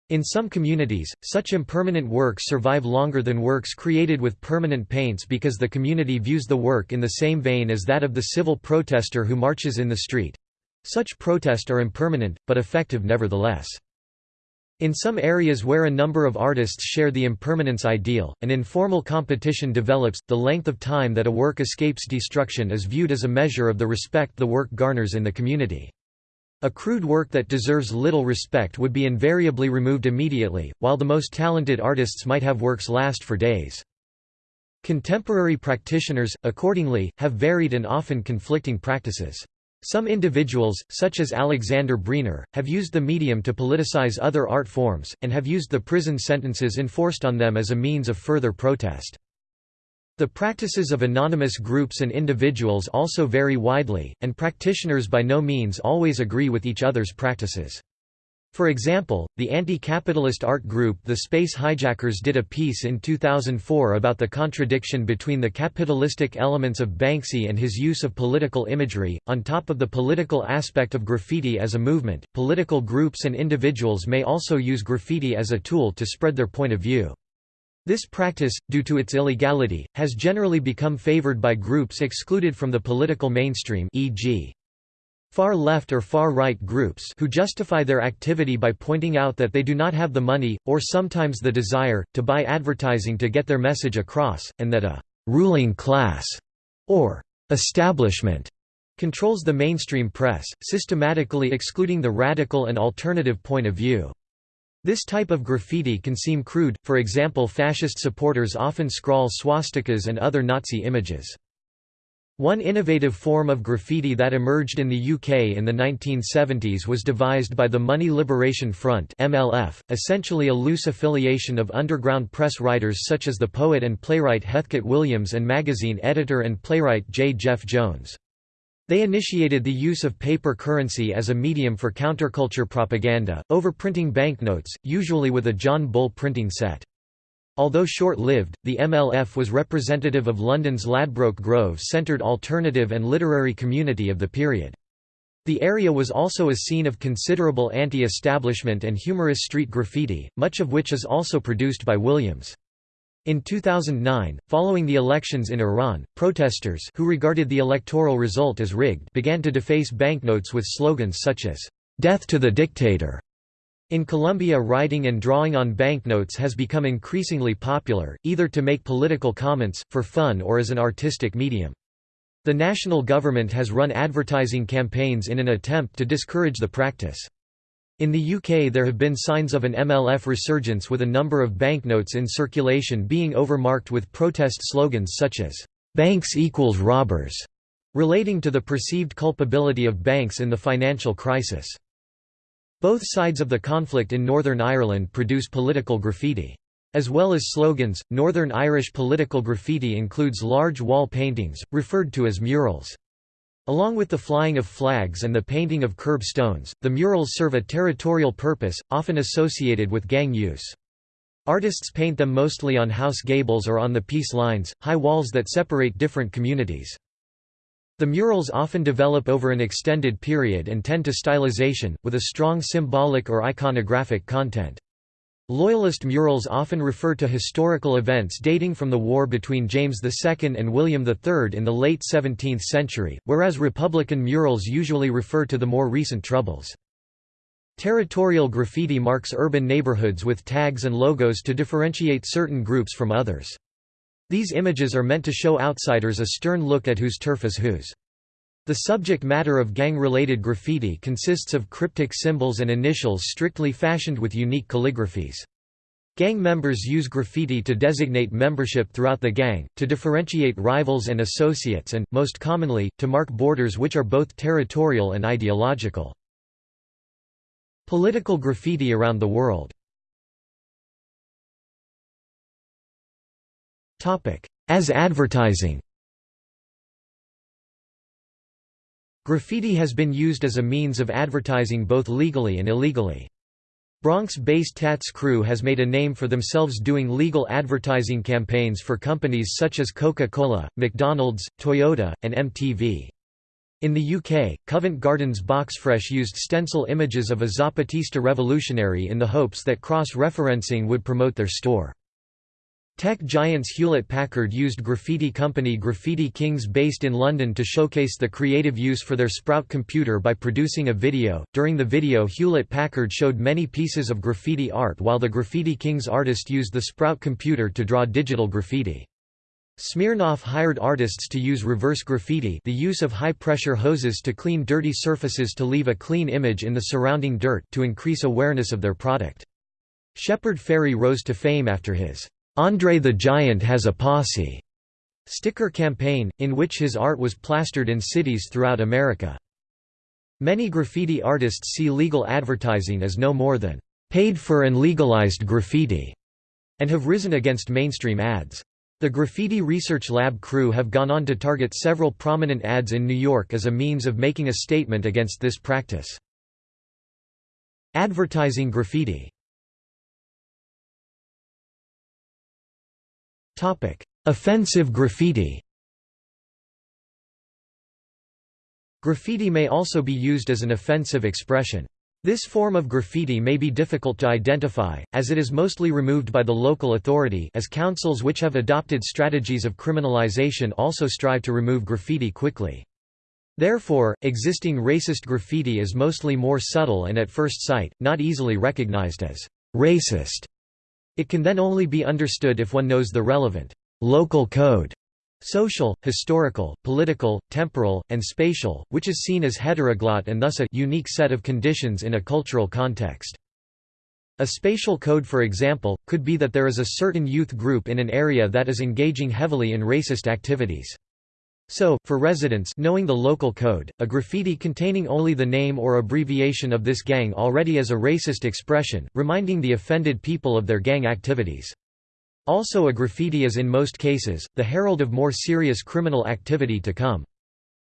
In some communities, such impermanent works survive longer than works created with permanent paints because the community views the work in the same vein as that of the civil protester who marches in the street. Such protests are impermanent, but effective nevertheless. In some areas where a number of artists share the impermanence ideal, an informal competition develops. The length of time that a work escapes destruction is viewed as a measure of the respect the work garners in the community. A crude work that deserves little respect would be invariably removed immediately, while the most talented artists might have works last for days. Contemporary practitioners, accordingly, have varied and often conflicting practices. Some individuals, such as Alexander Brener, have used the medium to politicize other art forms, and have used the prison sentences enforced on them as a means of further protest. The practices of anonymous groups and individuals also vary widely, and practitioners by no means always agree with each other's practices. For example, the anti-capitalist art group The Space Hijackers did a piece in 2004 about the contradiction between the capitalistic elements of Banksy and his use of political imagery. On top of the political aspect of graffiti as a movement, political groups and individuals may also use graffiti as a tool to spread their point of view. This practice, due to its illegality, has generally become favored by groups excluded from the political mainstream e.g. Far-left or far-right groups who justify their activity by pointing out that they do not have the money, or sometimes the desire, to buy advertising to get their message across, and that a «ruling class» or «establishment» controls the mainstream press, systematically excluding the radical and alternative point of view. This type of graffiti can seem crude, for example fascist supporters often scrawl swastikas and other Nazi images. One innovative form of graffiti that emerged in the UK in the 1970s was devised by the Money Liberation Front MLF, essentially a loose affiliation of underground press writers such as the poet and playwright Heathcote Williams and magazine editor and playwright J. Jeff Jones. They initiated the use of paper currency as a medium for counterculture propaganda, overprinting banknotes, usually with a John Bull printing set. Although short-lived, the MLF was representative of London's Ladbroke Grove-centred alternative and literary community of the period. The area was also a scene of considerable anti-establishment and humorous street graffiti, much of which is also produced by Williams. In 2009, following the elections in Iran, protesters who regarded the electoral result as rigged began to deface banknotes with slogans such as, "'Death to the Dictator' In Colombia writing and drawing on banknotes has become increasingly popular, either to make political comments, for fun or as an artistic medium. The national government has run advertising campaigns in an attempt to discourage the practice. In the UK there have been signs of an MLF resurgence with a number of banknotes in circulation being overmarked with protest slogans such as, "'Banks equals robbers' relating to the perceived culpability of banks in the financial crisis. Both sides of the conflict in Northern Ireland produce political graffiti. As well as slogans, Northern Irish political graffiti includes large wall paintings, referred to as murals. Along with the flying of flags and the painting of curb stones, the murals serve a territorial purpose, often associated with gang use. Artists paint them mostly on house gables or on the peace lines, high walls that separate different communities. The murals often develop over an extended period and tend to stylization, with a strong symbolic or iconographic content. Loyalist murals often refer to historical events dating from the war between James II and William III in the late 17th century, whereas Republican murals usually refer to the more recent Troubles. Territorial graffiti marks urban neighborhoods with tags and logos to differentiate certain groups from others. These images are meant to show outsiders a stern look at whose turf is whose. The subject matter of gang-related graffiti consists of cryptic symbols and initials strictly fashioned with unique calligraphies. Gang members use graffiti to designate membership throughout the gang, to differentiate rivals and associates and, most commonly, to mark borders which are both territorial and ideological. Political graffiti around the world As advertising Graffiti has been used as a means of advertising both legally and illegally. Bronx-based Tats Cru has made a name for themselves doing legal advertising campaigns for companies such as Coca-Cola, McDonald's, Toyota, and MTV. In the UK, Covent Garden's Boxfresh used stencil images of a Zapatista revolutionary in the hopes that cross-referencing would promote their store. Tech giants Hewlett-Packard used graffiti company Graffiti Kings based in London to showcase the creative use for their Sprout computer by producing a video. During the video Hewlett-Packard showed many pieces of graffiti art while the Graffiti Kings artist used the Sprout computer to draw digital graffiti. Smirnoff hired artists to use reverse graffiti the use of high-pressure hoses to clean dirty surfaces to leave a clean image in the surrounding dirt to increase awareness of their product. Shepard Fairey rose to fame after his Andre the Giant has a posse sticker campaign, in which his art was plastered in cities throughout America. Many graffiti artists see legal advertising as no more than paid for and legalized graffiti, and have risen against mainstream ads. The Graffiti Research Lab crew have gone on to target several prominent ads in New York as a means of making a statement against this practice. Advertising graffiti Offensive graffiti Graffiti may also be used as an offensive expression. This form of graffiti may be difficult to identify, as it is mostly removed by the local authority as councils which have adopted strategies of criminalization also strive to remove graffiti quickly. Therefore, existing racist graffiti is mostly more subtle and at first sight, not easily recognized as racist. It can then only be understood if one knows the relevant local code social, historical, political, temporal, and spatial, which is seen as heteroglot and thus a unique set of conditions in a cultural context. A spatial code for example, could be that there is a certain youth group in an area that is engaging heavily in racist activities. So, for residents knowing the local code, a graffiti containing only the name or abbreviation of this gang already is a racist expression, reminding the offended people of their gang activities. Also a graffiti is in most cases, the herald of more serious criminal activity to come.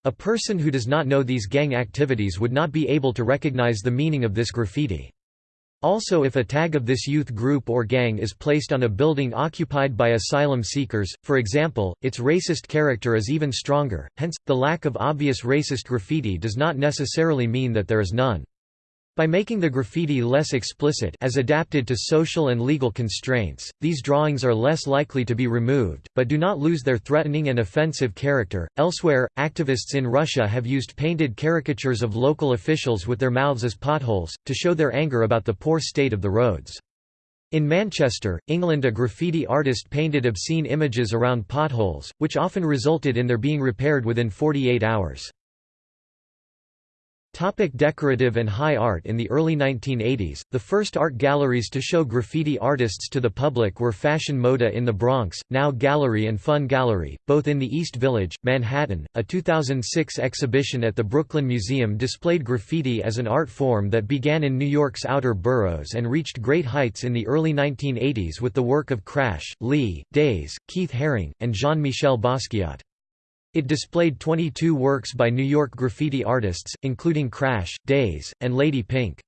A person who does not know these gang activities would not be able to recognize the meaning of this graffiti. Also if a tag of this youth group or gang is placed on a building occupied by asylum seekers, for example, its racist character is even stronger, hence, the lack of obvious racist graffiti does not necessarily mean that there is none. By making the graffiti less explicit as adapted to social and legal constraints, these drawings are less likely to be removed, but do not lose their threatening and offensive character. Elsewhere, activists in Russia have used painted caricatures of local officials with their mouths as potholes, to show their anger about the poor state of the roads. In Manchester, England a graffiti artist painted obscene images around potholes, which often resulted in their being repaired within 48 hours. Topic decorative and high art In the early 1980s, the first art galleries to show graffiti artists to the public were Fashion Moda in the Bronx, now Gallery and Fun Gallery, both in the East Village, Manhattan. A 2006 exhibition at the Brooklyn Museum displayed graffiti as an art form that began in New York's outer boroughs and reached great heights in the early 1980s with the work of Crash, Lee, Daze, Keith Haring, and Jean-Michel Basquiat. It displayed 22 works by New York graffiti artists, including Crash, Daze, and Lady Pink.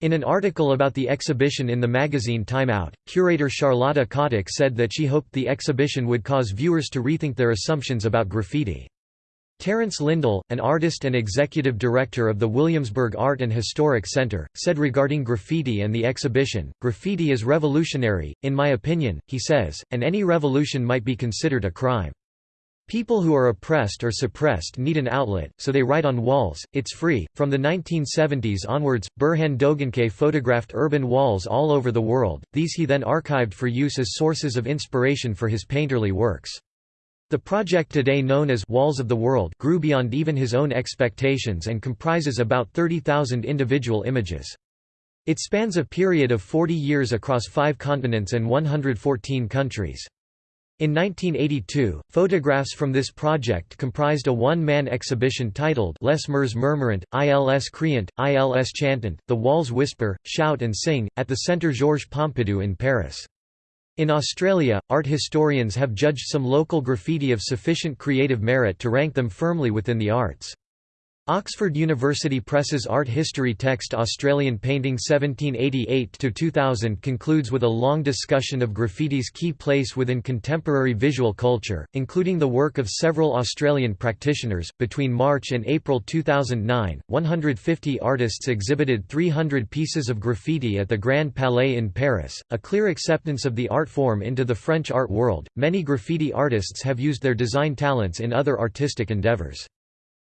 In an article about the exhibition in the magazine Time Out, curator Charlotta Kotik said that she hoped the exhibition would cause viewers to rethink their assumptions about graffiti. Terence Lindall, an artist and executive director of the Williamsburg Art and Historic Center, said regarding graffiti and the exhibition, Graffiti is revolutionary, in my opinion, he says, and any revolution might be considered a crime. People who are oppressed or suppressed need an outlet, so they write on walls, it's free. From the 1970s onwards, Burhan Doğançay photographed urban walls all over the world, these he then archived for use as sources of inspiration for his painterly works. The project today known as Walls of the World grew beyond even his own expectations and comprises about 30,000 individual images. It spans a period of 40 years across five continents and 114 countries. In 1982, photographs from this project comprised a one-man exhibition titled Les Murs Murmurant, ILS Criant, ILS Chantant, The Walls Whisper, Shout and Sing, at the Centre Georges Pompidou in Paris. In Australia, art historians have judged some local graffiti of sufficient creative merit to rank them firmly within the arts. Oxford University Press's art history text Australian Painting 1788–2000 concludes with a long discussion of graffiti's key place within contemporary visual culture, including the work of several Australian practitioners. Between March and April 2009, 150 artists exhibited 300 pieces of graffiti at the Grand Palais in Paris, a clear acceptance of the art form into the French art world. Many graffiti artists have used their design talents in other artistic endeavours.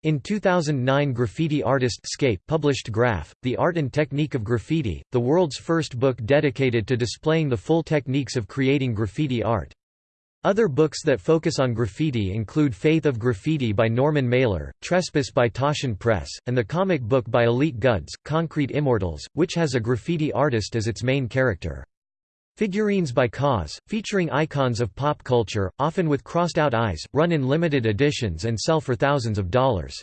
In 2009 graffiti artist Scape published Graff, The Art and Technique of Graffiti, the world's first book dedicated to displaying the full techniques of creating graffiti art. Other books that focus on graffiti include Faith of Graffiti by Norman Mailer, Trespass by Taschen Press, and the comic book by Elite Gudz, Concrete Immortals, which has a graffiti artist as its main character. Figurines by KAWS, featuring icons of pop culture, often with crossed-out eyes, run in limited editions and sell for thousands of dollars.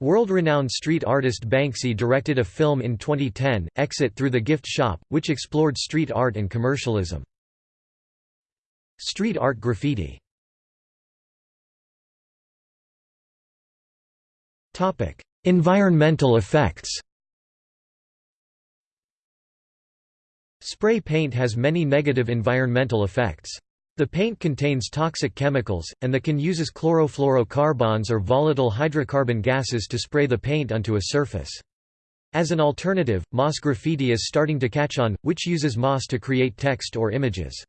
World-renowned street artist Banksy directed a film in 2010, Exit Through the Gift Shop, which explored street art and commercialism. Street art graffiti Environmental effects Spray paint has many negative environmental effects. The paint contains toxic chemicals, and the can uses chlorofluorocarbons or volatile hydrocarbon gases to spray the paint onto a surface. As an alternative, moss graffiti is starting to catch on, which uses moss to create text or images.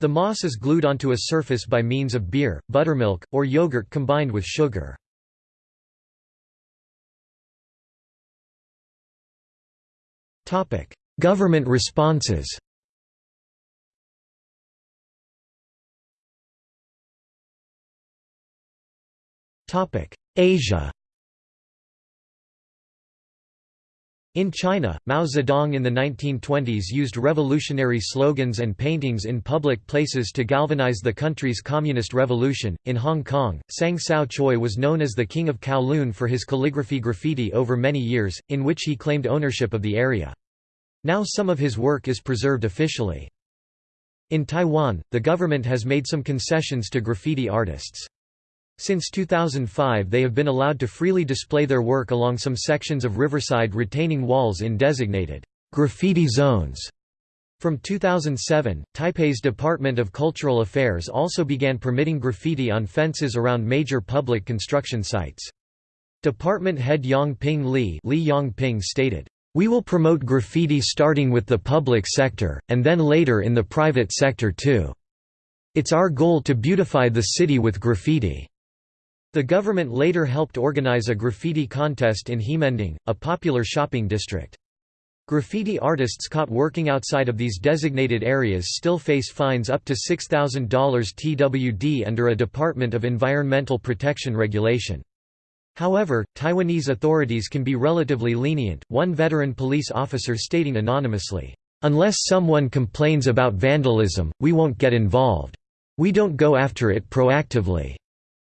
The moss is glued onto a surface by means of beer, buttermilk, or yogurt combined with sugar. Government responses Asia In China, Mao Zedong in the 1920s used revolutionary slogans and paintings in public places to galvanize the country's communist revolution. In Hong Kong, Tsang Tsou Choi was known as the King of Kowloon for his calligraphy graffiti over many years, in which he claimed ownership of the area. Now some of his work is preserved officially. In Taiwan, the government has made some concessions to graffiti artists. Since 2005 they have been allowed to freely display their work along some sections of riverside retaining walls in designated graffiti zones. From 2007, Taipei's Department of Cultural Affairs also began permitting graffiti on fences around major public construction sites. Department head Yang Ping Li, Li Yang Ping stated, We will promote graffiti starting with the public sector, and then later in the private sector too. It's our goal to beautify the city with graffiti." The government later helped organize a graffiti contest in Ximending, a popular shopping district. Graffiti artists caught working outside of these designated areas still face fines up to $6,000 TWD under a Department of Environmental Protection regulation. However, Taiwanese authorities can be relatively lenient, one veteran police officer stating anonymously, "...unless someone complains about vandalism, we won't get involved. We don't go after it proactively."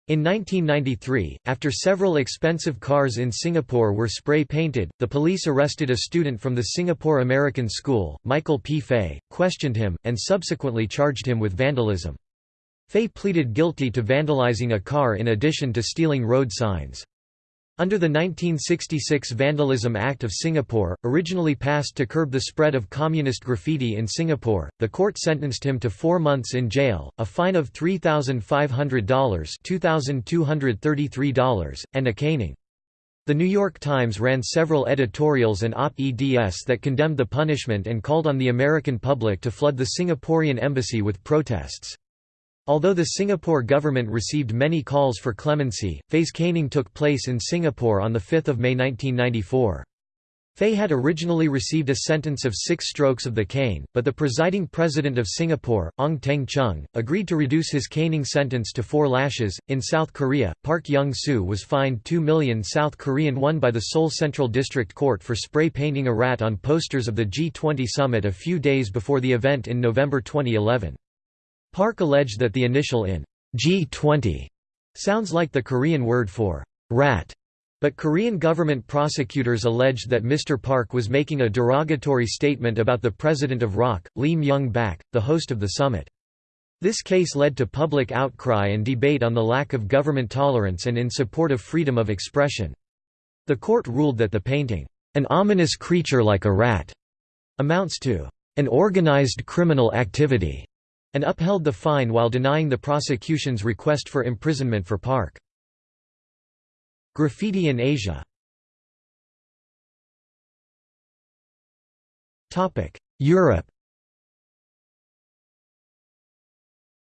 In 1993, after several expensive cars in Singapore were spray-painted, the police arrested a student from the Singapore American School, Michael P. Fay, questioned him, and subsequently charged him with vandalism. Fay pleaded guilty to vandalizing a car in addition to stealing road signs. Under the 1966 Vandalism Act of Singapore, originally passed to curb the spread of communist graffiti in Singapore, the court sentenced him to four months in jail, a fine of $3,500 and a caning. The New York Times ran several editorials and op-eds that condemned the punishment and called on the American public to flood the Singaporean embassy with protests. Although the Singapore government received many calls for clemency, Fay's caning took place in Singapore on 5 May 1994. Fay had originally received a sentence of six strokes of the cane, but the presiding president of Singapore, Ong Teng Cheong, agreed to reduce his caning sentence to four lashes. In South Korea, Park Young Soo was fined 2 million South Korean won by the Seoul Central District Court for spray painting a rat on posters of the G20 summit a few days before the event in November 2011. Park alleged that the initial in G20 sounds like the Korean word for rat, but Korean government prosecutors alleged that Mr. Park was making a derogatory statement about the president of ROK, Lee Myung-bak, the host of the summit. This case led to public outcry and debate on the lack of government tolerance and in support of freedom of expression. The court ruled that the painting, an ominous creature like a rat, amounts to an organized criminal activity and upheld the fine while denying the prosecution's request for imprisonment for Park. Graffiti in Asia. Europe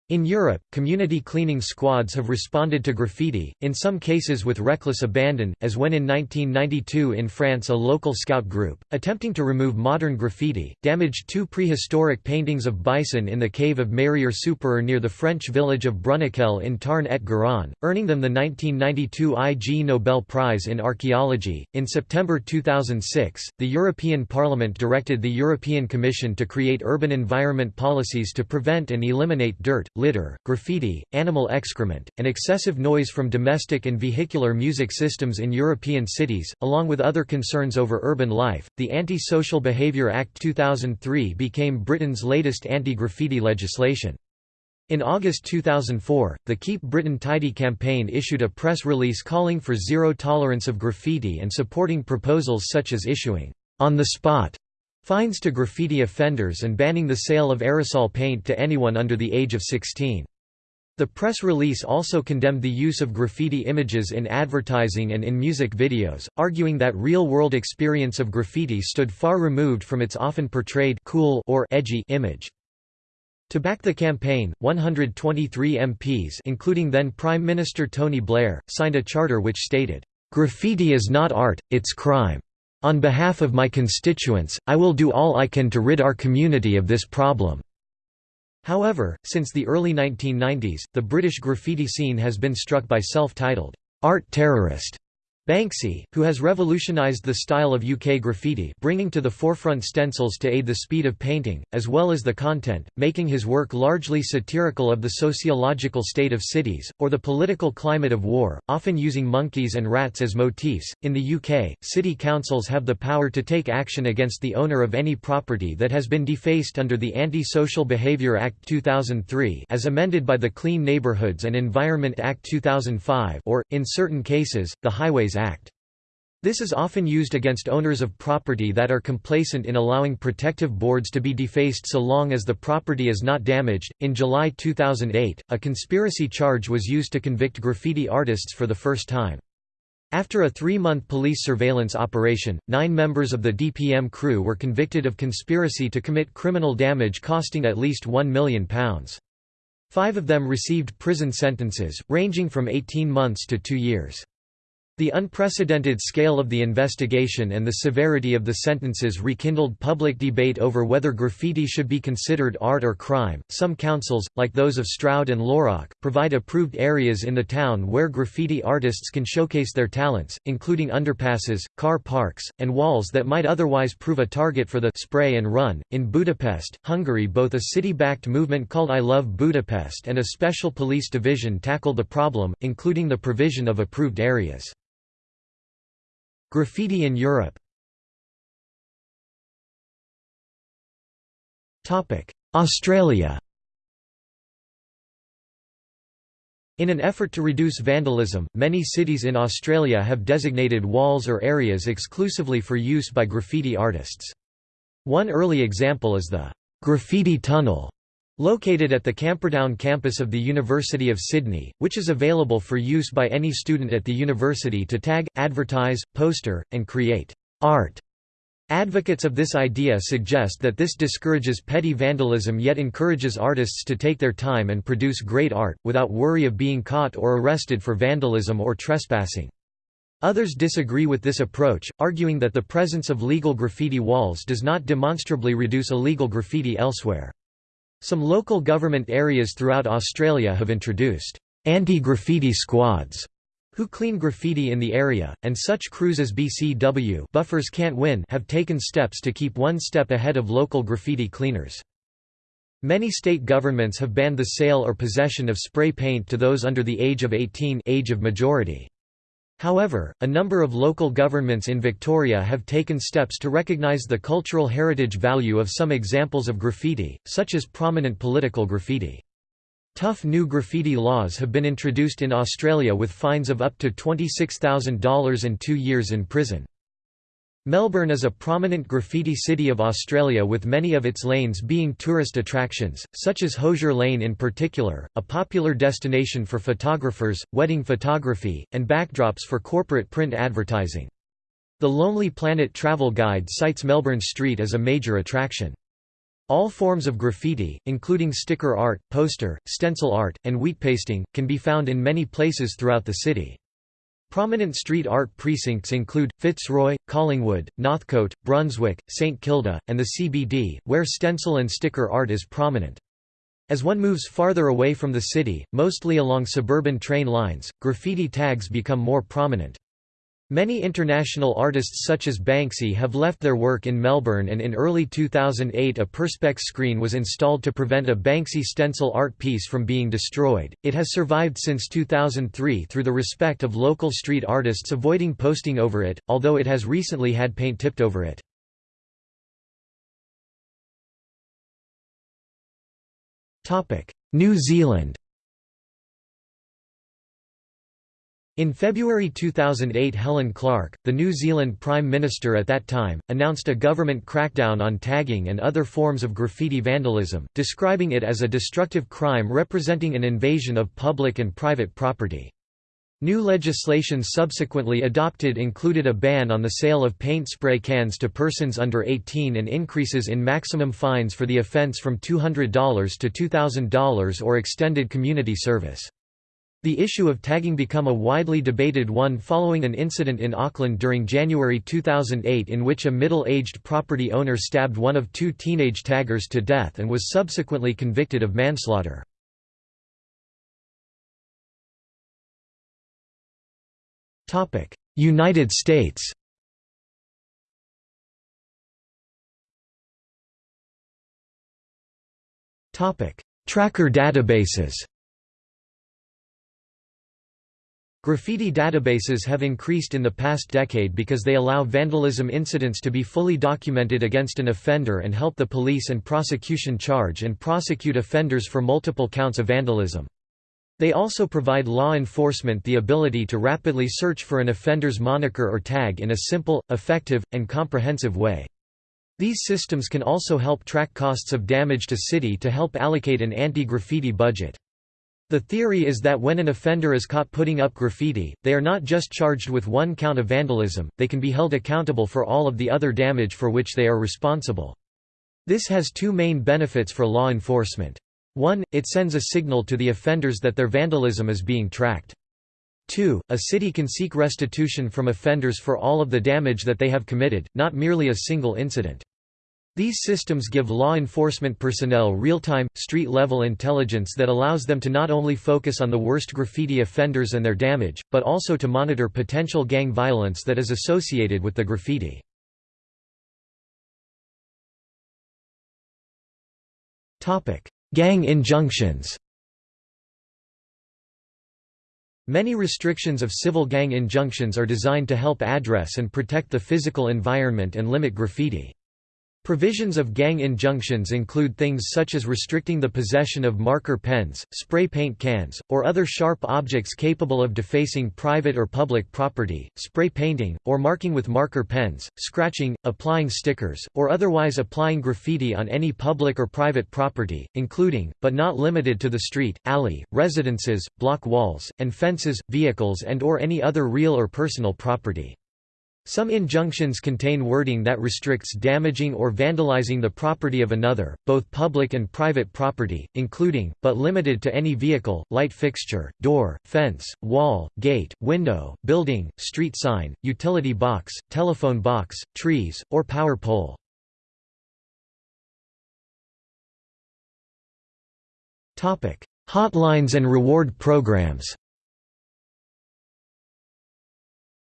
In Europe, community cleaning squads have responded to graffiti, in some cases with reckless abandon, as when in 1992 in France a local scout group, attempting to remove modern graffiti, damaged two prehistoric paintings of bison in the cave of Mérières-Soupirer near the French village of Bruniquel in Tarn-et-Garonne, earning them the 1992 Ig Nobel Prize in Archaeology. In September 2006, the European Parliament directed the European Commission to create urban environment policies to prevent and eliminate dirt, litter, graffiti, animal excrement, and excessive noise from domestic and vehicular music systems in European cities, along with other concerns over urban life. The Anti-Social Behaviour Act 2003 became Britain's latest anti-graffiti legislation. In August 2004, the Keep Britain Tidy campaign issued a press release calling for zero tolerance of graffiti and supporting proposals such as issuing on the spot Fines to graffiti offenders and banning the sale of aerosol paint to anyone under the age of 16. The press release also condemned the use of graffiti images in advertising and in music videos, arguing that real-world experience of graffiti stood far removed from its often portrayed cool or edgy image. To back the campaign, 123 MPs including then Prime Minister Tony Blair, signed a charter which stated, "...graffiti is not art, it's crime." On behalf of my constituents, I will do all I can to rid our community of this problem." However, since the early 1990s, the British graffiti scene has been struck by self-titled, art terrorist Banksy, who has revolutionized the style of UK graffiti bringing to the forefront stencils to aid the speed of painting, as well as the content, making his work largely satirical of the sociological state of cities, or the political climate of war, often using monkeys and rats as motifs. In the UK, city councils have the power to take action against the owner of any property that has been defaced under the Anti-Social Behaviour Act 2003 as amended by the Clean Neighbourhoods and Environment Act 2005 or, in certain cases, the Highways Act. This is often used against owners of property that are complacent in allowing protective boards to be defaced so long as the property is not damaged. In July 2008, a conspiracy charge was used to convict graffiti artists for the first time. After a three-month police surveillance operation, nine members of the DPM crew were convicted of conspiracy to commit criminal damage costing at least £1 million. Five of them received prison sentences, ranging from 18 months to two years. The unprecedented scale of the investigation and the severity of the sentences rekindled public debate over whether graffiti should be considered art or crime. Some councils, like those of Stroud and Lörrach, provide approved areas in the town where graffiti artists can showcase their talents, including underpasses, car parks, and walls that might otherwise prove a target for the spray and run. In Budapest, Hungary, both a city backed movement called I Love Budapest and a special police division tackle the problem, including the provision of approved areas. Graffiti in Europe Australia In an effort to reduce vandalism, many cities in Australia have designated walls or areas exclusively for use by graffiti artists. One early example is the «Graffiti Tunnel» Located at the Camperdown campus of the University of Sydney, which is available for use by any student at the university to tag, advertise, poster, and create art. Advocates of this idea suggest that this discourages petty vandalism yet encourages artists to take their time and produce great art, without worry of being caught or arrested for vandalism or trespassing. Others disagree with this approach, arguing that the presence of legal graffiti walls does not demonstrably reduce illegal graffiti elsewhere. Some local government areas throughout Australia have introduced anti-graffiti squads who clean graffiti in the area, and such crews as BCW Buffers Can't Win have taken steps to keep one step ahead of local graffiti cleaners. Many state governments have banned the sale or possession of spray paint to those under the age of 18 age of majority. However, a number of local governments in Victoria have taken steps to recognise the cultural heritage value of some examples of graffiti, such as prominent political graffiti. Tough new graffiti laws have been introduced in Australia with fines of up to $26,000 and two years in prison. Melbourne is a prominent graffiti city of Australia with many of its lanes being tourist attractions, such as Hosier Lane in particular, a popular destination for photographers, wedding photography, and backdrops for corporate print advertising. The Lonely Planet travel guide cites Melbourne Street as a major attraction. All forms of graffiti, including sticker art, poster, stencil art, and wheat pasting, can be found in many places throughout the city. Prominent street art precincts include, Fitzroy, Collingwood, Northcote, Brunswick, St Kilda, and the CBD, where stencil and sticker art is prominent. As one moves farther away from the city, mostly along suburban train lines, graffiti tags become more prominent. Many international artists such as Banksy have left their work in Melbourne and in early 2008 a perspex screen was installed to prevent a Banksy stencil art piece from being destroyed. It has survived since 2003 through the respect of local street artists avoiding posting over it, although it has recently had paint tipped over it. New Zealand In February 2008 Helen Clark, the New Zealand Prime Minister at that time, announced a government crackdown on tagging and other forms of graffiti vandalism, describing it as a destructive crime representing an invasion of public and private property. New legislation subsequently adopted included a ban on the sale of paint spray cans to persons under 18 and increases in maximum fines for the offence from $200 to $2,000 or extended community service. The issue of tagging became a widely debated one following an incident in Auckland during January 2008 in which a middle-aged property owner stabbed one of two teenage taggers to death and was subsequently convicted of manslaughter. United States Tracker databases Graffiti databases have increased in the past decade because they allow vandalism incidents to be fully documented against an offender and help the police and prosecution charge and prosecute offenders for multiple counts of vandalism. They also provide law enforcement the ability to rapidly search for an offender's moniker or tag in a simple, effective, and comprehensive way. These systems can also help track costs of damage to city to help allocate an anti-graffiti budget. The theory is that when an offender is caught putting up graffiti, they are not just charged with one count of vandalism, they can be held accountable for all of the other damage for which they are responsible. This has two main benefits for law enforcement. One, it sends a signal to the offenders that their vandalism is being tracked. 2. A city can seek restitution from offenders for all of the damage that they have committed, not merely a single incident. These systems give law enforcement personnel real-time, street-level intelligence that allows them to not only focus on the worst graffiti offenders and their damage, but also to monitor potential gang violence that is associated with the graffiti. Gang injunctions Many restrictions of civil gang injunctions are designed to help address and protect the physical environment and limit graffiti. Provisions of gang injunctions include things such as restricting the possession of marker pens, spray paint cans, or other sharp objects capable of defacing private or public property, spray painting, or marking with marker pens, scratching, applying stickers, or otherwise applying graffiti on any public or private property, including, but not limited to the street, alley, residences, block walls, and fences, vehicles and or any other real or personal property. Some injunctions contain wording that restricts damaging or vandalizing the property of another, both public and private property, including, but limited to any vehicle, light fixture, door, fence, wall, gate, window, building, street sign, utility box, telephone box, trees, or power pole. Hotlines and reward programs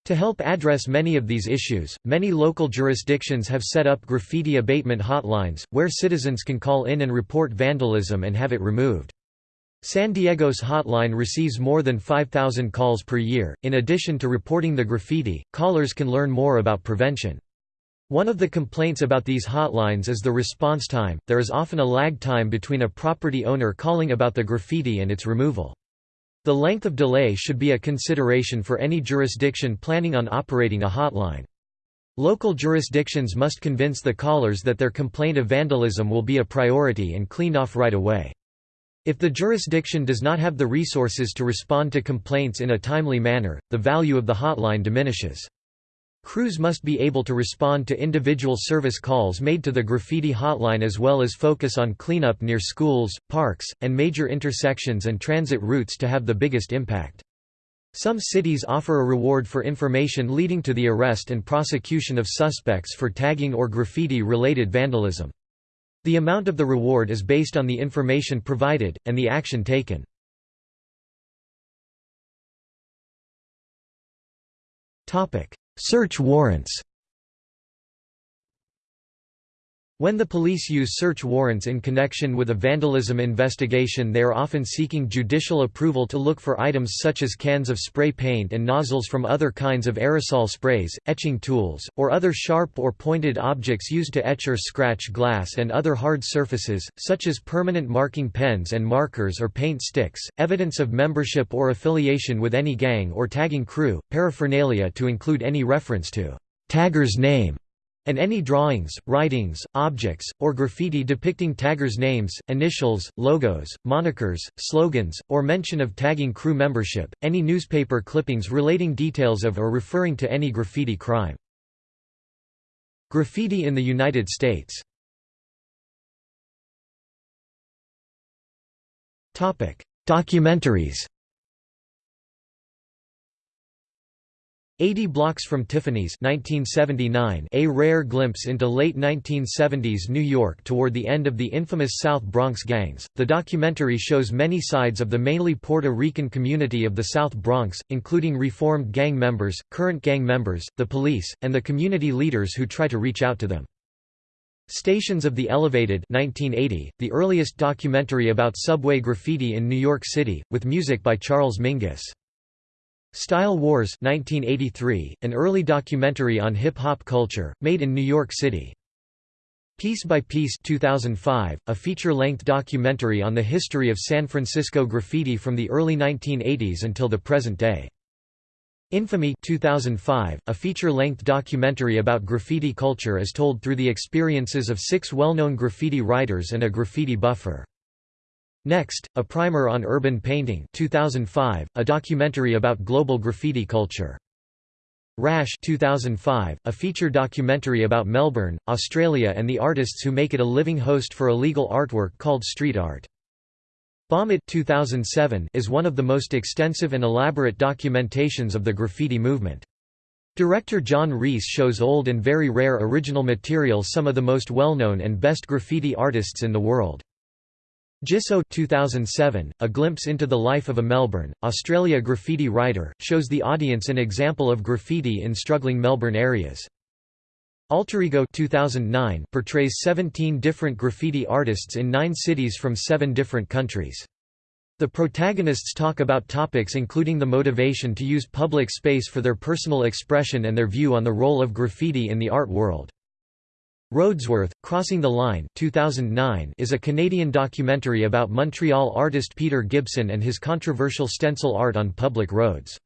To help address many of these issues, many local jurisdictions have set up graffiti abatement hotlines, where citizens can call in and report vandalism and have it removed. San Diego's hotline receives more than 5,000 calls per year. In addition to reporting the graffiti, callers can learn more about prevention. One of the complaints about these hotlines is the response time. There is often a lag time between a property owner calling about the graffiti and its removal. The length of delay should be a consideration for any jurisdiction planning on operating a hotline. Local jurisdictions must convince the callers that their complaint of vandalism will be a priority and cleaned off right away. If the jurisdiction does not have the resources to respond to complaints in a timely manner, the value of the hotline diminishes. Crews must be able to respond to individual service calls made to the graffiti hotline as well as focus on cleanup near schools, parks, and major intersections and transit routes to have the biggest impact. Some cities offer a reward for information leading to the arrest and prosecution of suspects for tagging or graffiti-related vandalism. The amount of the reward is based on the information provided, and the action taken. Search warrants When the police use search warrants in connection with a vandalism investigation they are often seeking judicial approval to look for items such as cans of spray paint and nozzles from other kinds of aerosol sprays, etching tools, or other sharp or pointed objects used to etch or scratch glass and other hard surfaces, such as permanent marking pens and markers or paint sticks, evidence of membership or affiliation with any gang or tagging crew, paraphernalia to include any reference to tagger's name and any drawings, writings, objects, or graffiti depicting taggers' names, initials, logos, monikers, slogans, or mention of tagging crew membership, any newspaper clippings relating details of or referring to any graffiti crime. Graffiti in the United States Documentaries 80 Blocks from Tiffany's 1979 a rare glimpse into late 1970s New York toward the end of the infamous South Bronx gangs. The documentary shows many sides of the mainly Puerto Rican community of the South Bronx, including reformed gang members, current gang members, the police, and the community leaders who try to reach out to them. Stations of the Elevated 1980, the earliest documentary about subway graffiti in New York City, with music by Charles Mingus. Style Wars 1983, an early documentary on hip-hop culture, made in New York City. Piece by Piece 2005, a feature-length documentary on the history of San Francisco graffiti from the early 1980s until the present day. Infamy 2005, a feature-length documentary about graffiti culture as told through the experiences of six well-known graffiti writers and a graffiti buffer. Next, a primer on urban painting 2005, a documentary about global graffiti culture. Rash 2005, a feature documentary about Melbourne, Australia and the artists who make it a living host for illegal artwork called street art. Bomb It 2007 is one of the most extensive and elaborate documentations of the graffiti movement. Director John Reese shows old and very rare original material some of the most well-known and best graffiti artists in the world. Jisoe 2007, A Glimpse into the Life of a Melbourne, Australia graffiti writer, shows the audience an example of graffiti in struggling Melbourne areas. Alterego 2009 portrays 17 different graffiti artists in nine cities from seven different countries. The protagonists talk about topics including the motivation to use public space for their personal expression and their view on the role of graffiti in the art world. Roadsworth, Crossing the Line 2009 is a Canadian documentary about Montreal artist Peter Gibson and his controversial stencil art on public roads.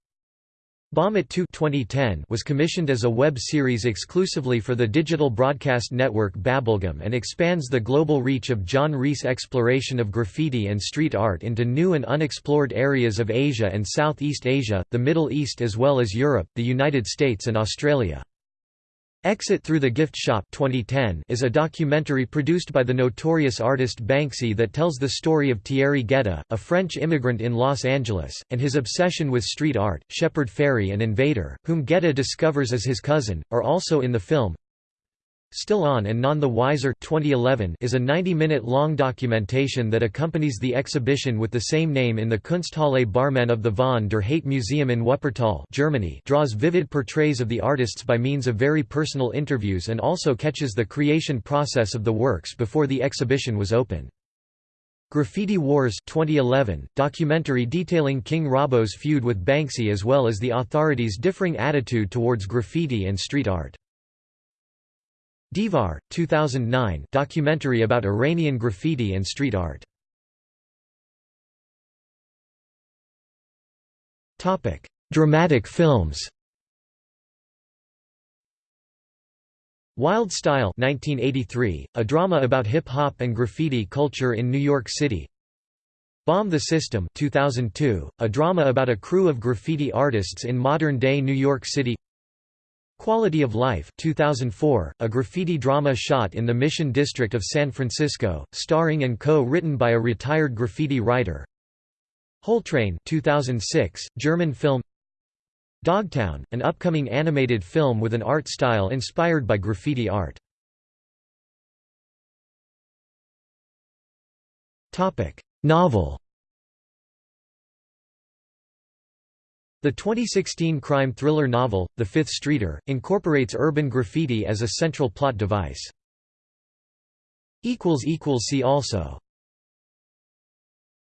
Bomb It 2 2010 was commissioned as a web series exclusively for the digital broadcast network Babelgum and expands the global reach of John Reese' exploration of graffiti and street art into new and unexplored areas of Asia and Southeast Asia, the Middle East as well as Europe, the United States and Australia. Exit Through the Gift Shop 2010 is a documentary produced by the notorious artist Banksy that tells the story of Thierry Guetta, a French immigrant in Los Angeles, and his obsession with street art. Shepard Fairey and Invader, whom Guetta discovers as his cousin, are also in the film. Still On and None the Wiser 2011 is a 90-minute-long documentation that accompanies the exhibition with the same name in the Kunsthalle Barmen of the Von der Heydt Museum in Wuppertal Germany draws vivid portraits of the artists by means of very personal interviews and also catches the creation process of the works before the exhibition was open. Graffiti Wars 2011, documentary detailing King Robbo's feud with Banksy as well as the authorities' differing attitude towards graffiti and street art. Divar, 2009 documentary about Iranian graffiti and street art. Dramatic films. Wild Style 1983, a drama about hip-hop and graffiti culture in New York City. Bomb the System 2002, a drama about a crew of graffiti artists in modern-day New York City Quality of Life 2004, a graffiti drama shot in the Mission District of San Francisco, starring and co-written by a retired graffiti writer. Train 2006, German film Dogtown, an upcoming animated film with an art style inspired by graffiti art. Novel The 2016 crime thriller novel, The Fifth Streeter, incorporates urban graffiti as a central plot device. See also